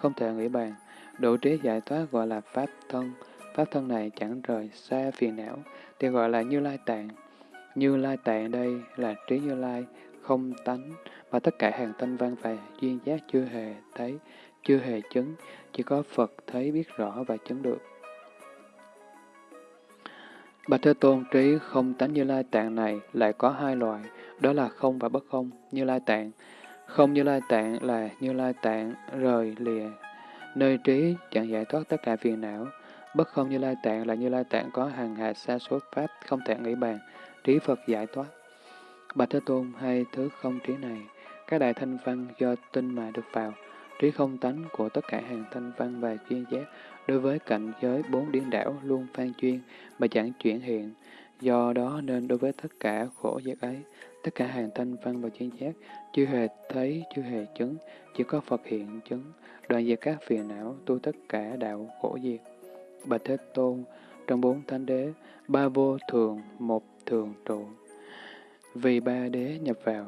không thể nghĩ bàn. Độ trí giải thoát gọi là pháp thân. Pháp thân này chẳng rời xa phiền não, thì gọi là Như Lai Tạng. Như Lai Tạng đây là trí Như Lai, không tánh, mà tất cả hàng thanh văn và duyên giác chưa hề thấy, chưa hề chứng, chỉ có Phật thấy biết rõ và chứng được. Bạch Thế Tôn trí không tánh Như Lai Tạng này lại có hai loại, đó là không và bất không, Như Lai Tạng. Không Như Lai Tạng là Như Lai Tạng rời lìa, nơi trí chẳng giải thoát tất cả phiền não. Bất không Như Lai Tạng là Như Lai Tạng có hàng hà sa số pháp không thể nghĩ bàn, trí Phật giải thoát. Bạch Thế Tôn hay thứ không trí này, các đại thanh văn do tinh mà được vào, trí không tánh của tất cả hàng thanh văn và chuyên giác đối với cảnh giới bốn điên đảo luôn phan chuyên mà chẳng chuyển hiện. Do đó nên đối với tất cả khổ giác ấy, tất cả hàng thanh văn và chuyên giác chưa hề thấy, chưa hề chứng, chỉ có Phật hiện chứng, đoạn diệt các phiền não, tu tất cả đạo khổ diệt. Bạch Thế Tôn, trong bốn thánh đế, ba vô thường, một thường trụ. Vì ba đế nhập vào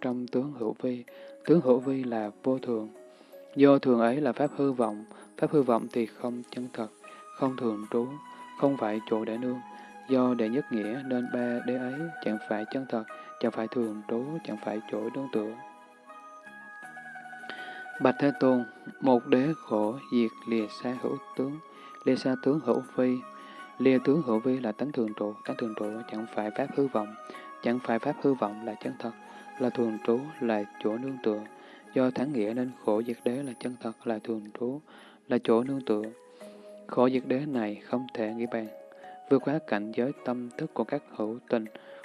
trong tướng hữu vi, tướng hữu vi là vô thường. Do thường ấy là pháp hư vọng, pháp hư vọng thì không chân thật, không thường trú, không phải chỗ để nương. Do đệ nhất nghĩa nên ba đế ấy chẳng phải chân thật, chẳng phải thường trú, chẳng phải chỗ đương tựa. Bạch Thế Tôn, một đế khổ diệt lìa xa hữu tướng, lìa xa tướng hữu vi, lìa tướng hữu vi là tánh thường trụ, tánh thường trụ chẳng phải pháp hư vọng, chẳng phải pháp hư vọng là chân thật, là thường trú, là chỗ nương tựa. Do thắng nghĩa nên khổ diệt đế là chân thật, là thường trú, là chỗ nương tựa. Khổ diệt đế này không thể nghĩ bàn. Vượt quá cảnh giới tâm thức của các hữu tình,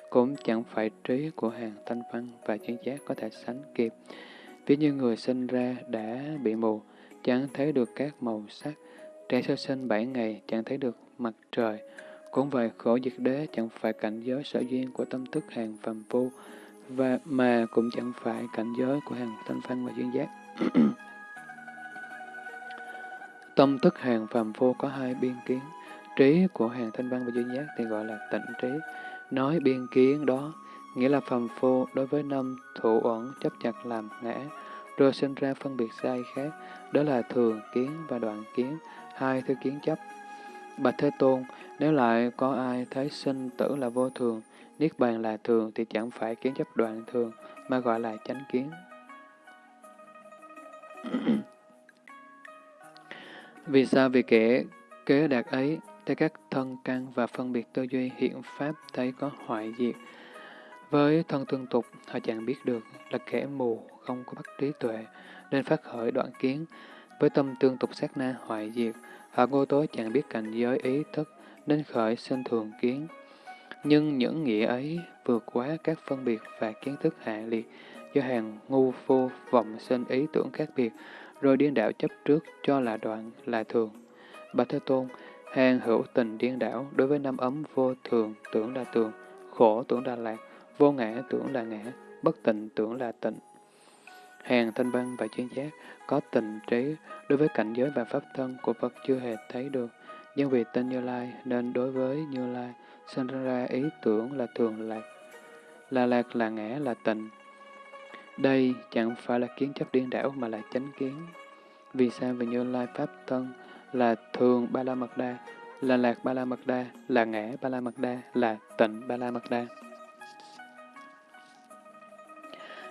cũng chẳng phải trí của hàng thanh văn và chân giác có thể sánh kịp. Ví như người sinh ra đã bị mù, chẳng thấy được các màu sắc, trẻ sơ sinh bảy ngày chẳng thấy được mặt trời. Cũng vậy, khổ diệt đế chẳng phải cảnh giới sở duyên của tâm thức hàng phàm phu, và mà cũng chẳng phải cảnh giới của hàng thanh văn và chuyên giác. [COUGHS] Tâm thức hàng phàm phu có hai biên kiến, trí của hàng thanh văn và chuyên giác thì gọi là tịnh trí. Nói biên kiến đó, nghĩa là phàm phu đối với năm thủ uẩn chấp chặt làm ngã, rồi sinh ra phân biệt sai khác, đó là thường kiến và đoạn kiến, hai thứ kiến chấp. Bạch Thế Tôn, nếu lại có ai thấy sinh tử là vô thường, niết bàn là thường thì chẳng phải kiến chấp đoạn thường, mà gọi là chánh kiến. [CLEARS THROAT] Vì sao? Vì kẻ kế đạt ấy, thấy các thân căn và phân biệt tư duy hiện pháp thấy có hoại diệt. Với thân tương tục, họ chẳng biết được là kẻ mù, không có bắt trí tuệ, nên phát khởi đoạn kiến. Với tâm tương tục sát na hoại diệt, họ vô tối chẳng biết cảnh giới ý thức, nên khởi sinh thường kiến. Nhưng những nghĩa ấy vượt quá các phân biệt và kiến thức hạ liệt, do hàng ngu phu vọng sinh ý tưởng khác biệt, rồi điên đảo chấp trước cho là đoạn, là thường. Bạch Thế Tôn, hàng hữu tình điên đảo đối với năm ấm vô thường tưởng là tường, khổ tưởng là lạc, vô ngã tưởng là ngã, bất tịnh tưởng là tịnh. Hàng thanh văn và chuyên giác có tình trí đối với cảnh giới và pháp thân của Phật chưa hề thấy được, nhưng vì tên Như Lai nên đối với Như Lai sinh ra ý tưởng là thường lạc, là lạc là ngã là tịnh. Đây chẳng phải là kiến chấp điên đảo mà là chánh kiến. Vì sao? Vì Như Lai Pháp thân là thường Ba La Mật Đa, là lạc Ba La Mật Đa, là ngã Ba La Mật Đa, là tịnh Ba La Mật Đa.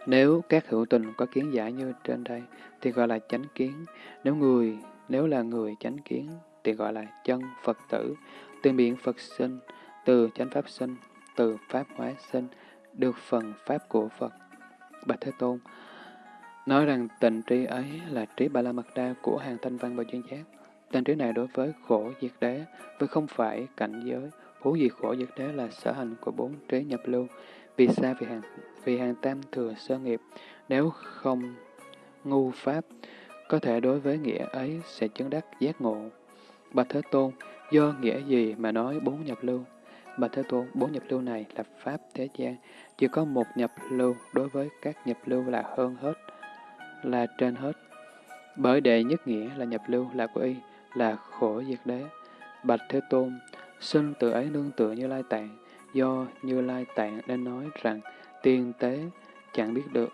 Nếu các hữu tình có kiến giải như trên đây, thì gọi là chánh kiến. Nếu người, nếu là người chánh kiến, thì gọi là chân Phật tử. Từ miệng Phật sinh, từ chánh pháp sinh, từ pháp hóa sinh, được phần pháp của Phật. Bạch Thế Tôn nói rằng tình trí ấy là trí ba la mật đa của hàng thanh văn và chuyên giác. Tình trí này đối với khổ diệt đế, với không phải cảnh giới, hữu gì khổ diệt đế là sở hành của bốn trí nhập lưu. Vì xa Vì hàng, vì hàng tam thừa sơ nghiệp, nếu không ngu pháp, có thể đối với nghĩa ấy sẽ chứng đắc giác ngộ. Bạch Thế Tôn, do nghĩa gì mà nói bốn nhập lưu? Bạch Thế Tôn, bốn nhập lưu này là Pháp thế gian, chỉ có một nhập lưu đối với các nhập lưu là hơn hết, là trên hết. Bởi đệ nhất nghĩa là nhập lưu là của y, là khổ diệt đế. Bạch Thế Tôn, sinh từ ấy nương tựa như lai tạng, do như lai tạng nên nói rằng tiên tế chẳng biết được.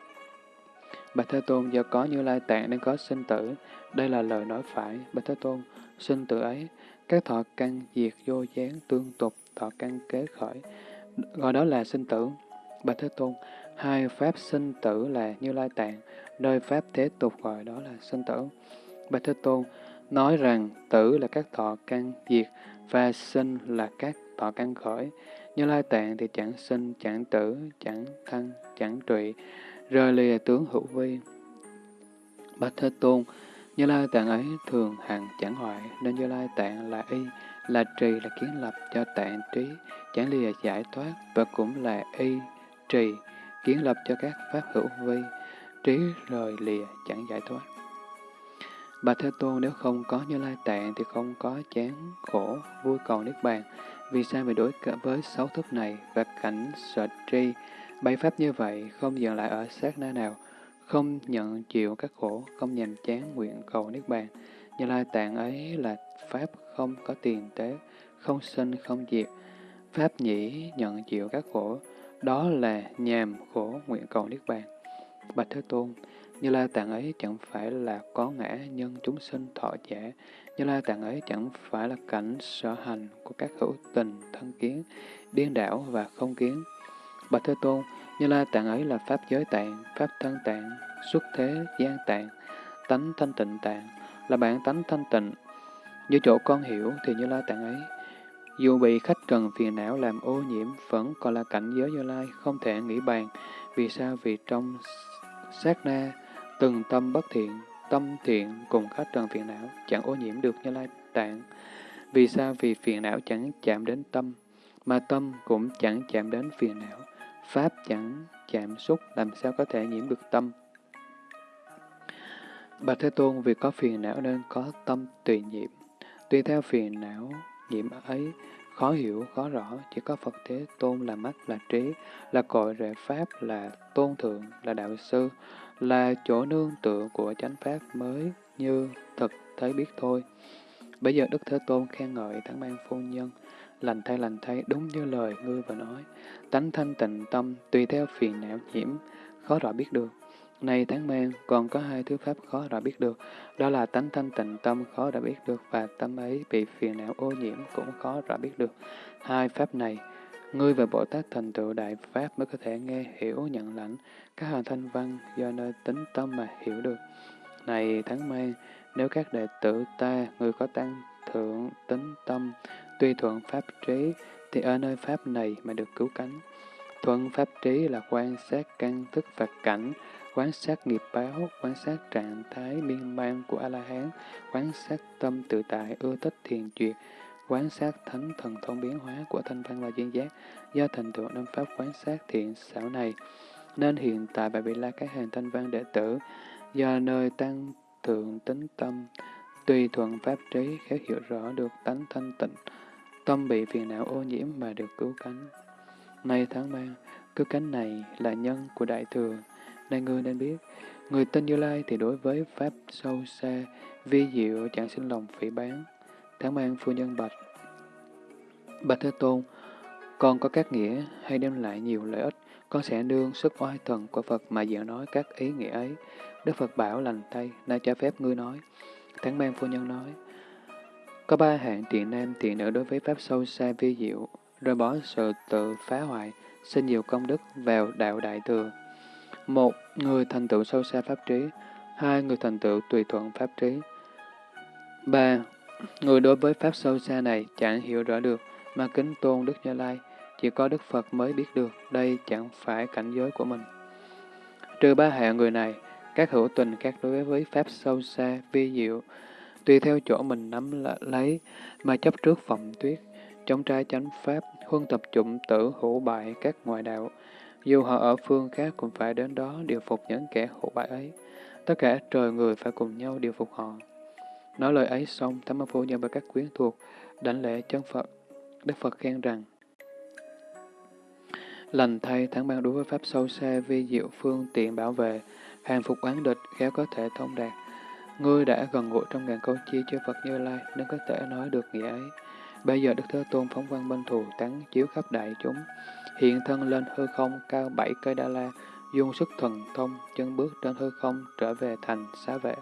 Bạch Thế Tôn do có như lai tạng nên có sinh tử, đây là lời nói phải. Bạch Thế Tôn, sinh tử ấy, các thọ căn diệt vô gián tương tục thọ căn kế khởi, gọi đó là sinh tử. Bạch Thế Tôn, hai pháp sinh tử là Như Lai Tạng, nơi pháp thế tục gọi đó là sinh tử. Bạch Thế Tôn nói rằng tử là các thọ căn diệt và sinh là các thọ căn khởi. Như Lai Tạng thì chẳng sinh, chẳng tử, chẳng thăng, chẳng trụy, rời lìa tướng hữu vi. Bạch Thế Tôn, Như Lai Tạng ấy thường hằng chẳng hoại, nên Như Lai Tạng là y, là trì, là kiến lập cho tạng trí, chẳng lìa giải thoát, và cũng là y, trì, kiến lập cho các pháp hữu vi, trí rời lìa chẳng giải thoát. Bà Thế Tôn nếu không có Như Lai Tạng thì không có chán khổ, vui cầu Niết Bàn. Vì sao bị đối với sáu thức này và cảnh sợ tri, bảy pháp như vậy không dừng lại ở sát na nào, không nhận chịu các khổ, không nhằm chán nguyện cầu Niết Bàn. Như Lai Tạng ấy là pháp không có tiền tế, không sinh, không diệt. Pháp nhĩ nhận chịu các khổ, đó là nhàm khổ nguyện cầu Niết Bàn. Bạch Thế Tôn, như Lai Tạng ấy chẳng phải là có ngã nhân chúng sinh thọ giả, Như Lai Tạng ấy chẳng phải là cảnh sở hành của các hữu tình, thân kiến, điên đảo và không kiến. Bạch Thế Tôn, Như Lai Tạng ấy là Pháp giới tạng, Pháp thân tạng, xuất thế gian tạng, tánh thanh tịnh tạng, là bản tánh thanh tịnh. Như chỗ con hiểu thì Như Lai Tạng ấy, dù bị khách trần phiền não làm ô nhiễm, vẫn còn là cảnh giới Như Lai, không thể nghĩ bàn. Vì sao? Vì trong sát na, Từng tâm bất thiện, tâm thiện cùng khắp trần phiền não, chẳng ô nhiễm được như lai tạng. Vì sao? Vì phiền não chẳng chạm đến tâm, mà tâm cũng chẳng chạm đến phiền não. Pháp chẳng chạm xúc, làm sao có thể nhiễm được tâm? Bạch Thế Tôn vì có phiền não nên có tâm tùy nhiễm. Tùy theo phiền não nhiễm ấy, khó hiểu, khó rõ, chỉ có Phật Thế Tôn là mắt, là trí, là cội rễ Pháp, là tôn thượng, là đạo sư, là chỗ nương tựa của chánh pháp mới như thực thấy biết thôi. Bây giờ Đức Thế Tôn khen ngợi thắng Ban phu nhân, lành thay lành thay đúng như lời ngươi vừa nói. Tánh thanh tịnh tâm tùy theo phiền não nhiễm, khó rõ biết được. Này tháng mang, còn có hai thứ pháp khó rõ biết được, đó là tánh thanh tịnh tâm khó rõ biết được và tâm ấy bị phiền não ô nhiễm cũng khó rõ biết được. Hai pháp này, ngươi và Bồ Tát thành tựu đại pháp mới có thể nghe hiểu nhận lãnh, các hành thanh văn do nơi tính tâm mà hiểu được. Này thắng Mai, nếu các đệ tử ta, người có tăng thượng tính tâm, tuy thuận pháp trí, thì ở nơi pháp này mà được cứu cánh. Thuận pháp trí là quan sát căn thức và cảnh, quan sát nghiệp báo, quan sát trạng thái miên man của A-la-hán, quan sát tâm tự tại, ưa thích thiền duyệt, quán sát thánh thần thông biến hóa của thanh văn và duyên giác, do thành tựu năm pháp quán sát thiện xảo này, nên hiện tại bà bị la các hàng thanh văn đệ tử, do nơi tăng thượng tính tâm, tùy thuận pháp trí khéo hiểu rõ được tánh thanh tịnh, tâm bị phiền não ô nhiễm mà được cứu cánh. Nay tháng mang, cứu cánh này là nhân của Đại Thừa, nên ngươi nên biết, người tin Như Lai thì đối với Pháp sâu xa, vi diệu chẳng sinh lòng phỉ bán. Tháng mang phu nhân bạch. Bạch Thế Tôn, con có các nghĩa hay đem lại nhiều lợi ích con sẽ nương sức oai thần của Phật mà diễn nói các ý nghĩa ấy. Đức Phật bảo lành tay, nay cho phép ngươi nói. Tháng mang phu nhân nói, có ba hạng tiện nam tiện nữ đối với Pháp sâu xa vi diệu, rồi bỏ sự tự phá hoại, xin nhiều công đức vào đạo đại thừa. Một, người thành tựu sâu xa Pháp trí. Hai, người thành tựu tùy thuận Pháp trí. Ba, người đối với Pháp sâu xa này chẳng hiểu rõ được, mà kính tôn Đức Như Lai, chỉ có Đức Phật mới biết được đây chẳng phải cảnh giới của mình. Trừ ba hạng người này, các hữu tình khác đối với Pháp sâu xa, vi diệu, tùy theo chỗ mình nắm lấy mà chấp trước vọng tuyết, chống trái chánh Pháp, huân tập chủng tử hữu bại các ngoại đạo. Dù họ ở phương khác cũng phải đến đó điều phục những kẻ hữu bại ấy. Tất cả trời người phải cùng nhau điều phục họ. Nói lời ấy xong, Thánh Phu Nhân và các quyến thuộc, đảnh lễ chân Phật. Đức Phật khen rằng, Lành thay thắng ban đối với pháp sâu xa vi diệu phương tiện bảo vệ, hàng phục oán địch, khéo có thể thông đạt. Ngươi đã gần gũi trong ngàn câu chi cho Phật Như Lai nên có thể nói được nghĩa ấy. Bây giờ Đức Thế Tôn phóng văn bên thù tán chiếu khắp đại chúng, hiện thân lên hư không cao bảy cây đa la, dung sức thần thông, chân bước trên hư không trở về thành xá vệ.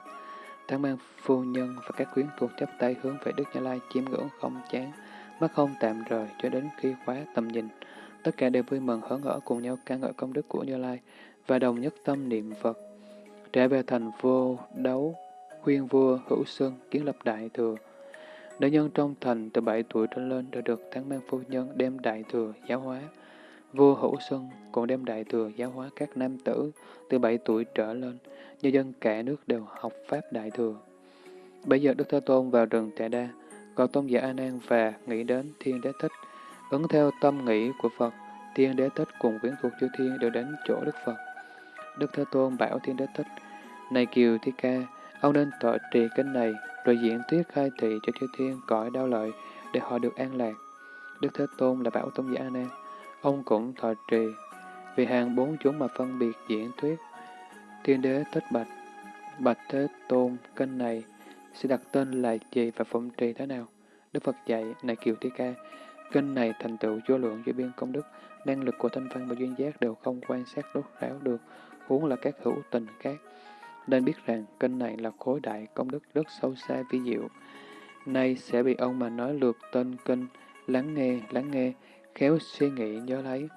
Thắng mang phu nhân và các quyến thuộc chấp tay hướng về Đức Như Lai chiêm ngưỡng không chán, mắt không tạm rời cho đến khi khóa tầm nhìn. Tất cả đều vui mừng hớn hở cùng nhau ca ngợi công đức của Như Lai và đồng nhất tâm niệm Phật. Trở về thành vô đấu, khuyên vua hữu sơn kiến lập đại thừa. Nữ nhân trong thành từ 7 tuổi trở lên đã được tháng mang phu nhân đem đại thừa giáo hóa. Vua Hữu Xuân cũng đem đại thừa giáo hóa các nam tử từ 7 tuổi trở lên, nhân dân cả nước đều học Pháp đại thừa. Bây giờ Đức Thế Tôn vào rừng Tệ Đa, còn tôn giả A Nan và nghĩ đến Thiên Đế Thích, ứng theo tâm nghĩ của Phật, Thiên Đế Thích cùng quyến thuộc chư thiên đều đến chỗ Đức Phật. Đức Thế Tôn bảo Thiên Đế Thích, này Kiều Thi Ca, ông nên tọa trì kinh này, rồi diễn thuyết khai thị cho chư thiên cõi đau lợi, để họ được an lạc. Đức Thế Tôn là bảo tôn giả A Nan, ông cũng thọ trì, vì hàng bốn chúng mà phân biệt diễn thuyết. tiên Đế Thích Bạch, Bạch Thế Tôn, kênh này sẽ đặt tên là gì và phụng trì thế nào? Đức Phật dạy, này Kiều Thi Ca, kênh này thành tựu vô lượng vô biên công đức, năng lực của thanh văn và duyên giác đều không quan sát đốt ráo được, huống là các hữu tình khác. Nên biết rằng kênh này là khối đại công đức rất sâu xa vi diệu. Nay sẽ bị ông mà nói lượt tên kênh lắng nghe, lắng nghe, khéo suy nghĩ nhớ lấy.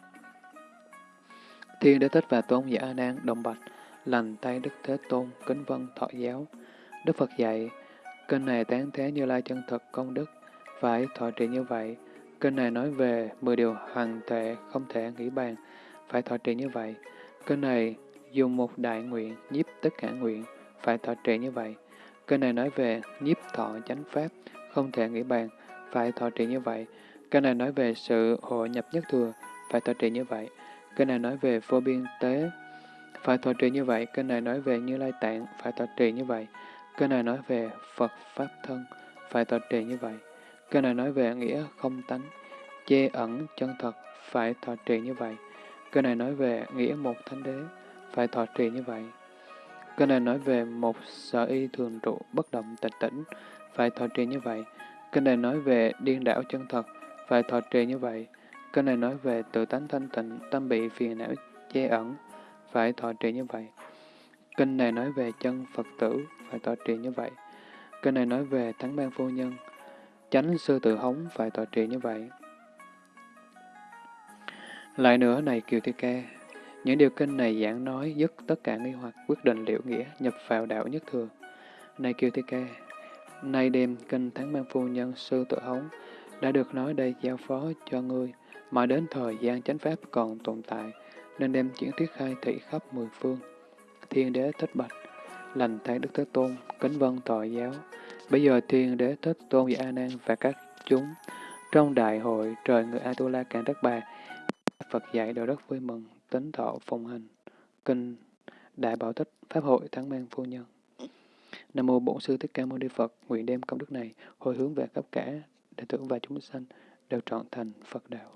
Thiên Đế Thích và Tôn giả A Nan đồng bạch, lành tay Đức Thế Tôn, kính vân thọ giáo. Đức Phật dạy, kênh này tán thế như lai chân thật công đức, phải thọ trì như vậy. Kênh này nói về 10 điều hoàn tệ không thể nghĩ bàn, phải thọ trì như vậy. Kênh này dùng một đại nguyện nhiếp tất cả nguyện, phải thọ trì như vậy. Kênh này nói về nhiếp thọ chánh pháp, không thể nghĩ bàn, phải thọ trì như vậy cái này nói về sự hội nhập nhất thừa, phải thọ trì như vậy. cái này nói về vô biên tế, phải thọ trì như vậy. cái này nói về như lai tạng, phải thọ trì như vậy. cái này nói về Phật Pháp thân, phải thọ trì như vậy. cái này nói về nghĩa không tánh, che ẩn chân thật, phải thọ trì như vậy. cái này nói về nghĩa một thánh đế, phải thọ trì như vậy. cái này nói về một sở y thường trụ bất động tịch tỉnh, phải thọ trì như vậy. cái này nói về điên đảo chân thật, phải thọ trì như vậy. Kinh này nói về tự tánh thanh tịnh, tâm bị phiền não che ẩn, phải thọ trì như vậy. Kinh này nói về chân Phật tử, phải thọ trì như vậy. Kinh này nói về thắng ban phu nhân, chánh sư tự hống, phải thọ trì như vậy. Lại nữa này Kiều Thi Ca, những điều kinh này giảng nói dứt tất cả nghi hoặc quyết định liệu nghĩa nhập vào đạo nhất thừa. Này Kiều Thi Ca, nay đêm kinh thắng ban phu nhân sư tự hống đã được nói đây giao phó cho ngươi, mà đến thời gian chánh pháp còn tồn tại, nên đem chuyển thuyết khai thị khắp mười phương. Thiên đế thích bạch, lành thay Đức Thế Tôn, kính vân tội giáo. Bây giờ thiên đế thích tôn và A Nan và các chúng trong đại hội trời người Atula cạn đất bà, Phật dạy đều rất vui mừng, tính thọ phùng hành, kinh Đại Bảo Tích, Pháp hội Thắng Mang Phu Nhân. Nam Mô Bổn Sư Thích Ca Mâu Ni Phật, nguyện đem công đức này hồi hướng về khắp cả đệ tử và chúng sanh đều trọn thành Phật đạo.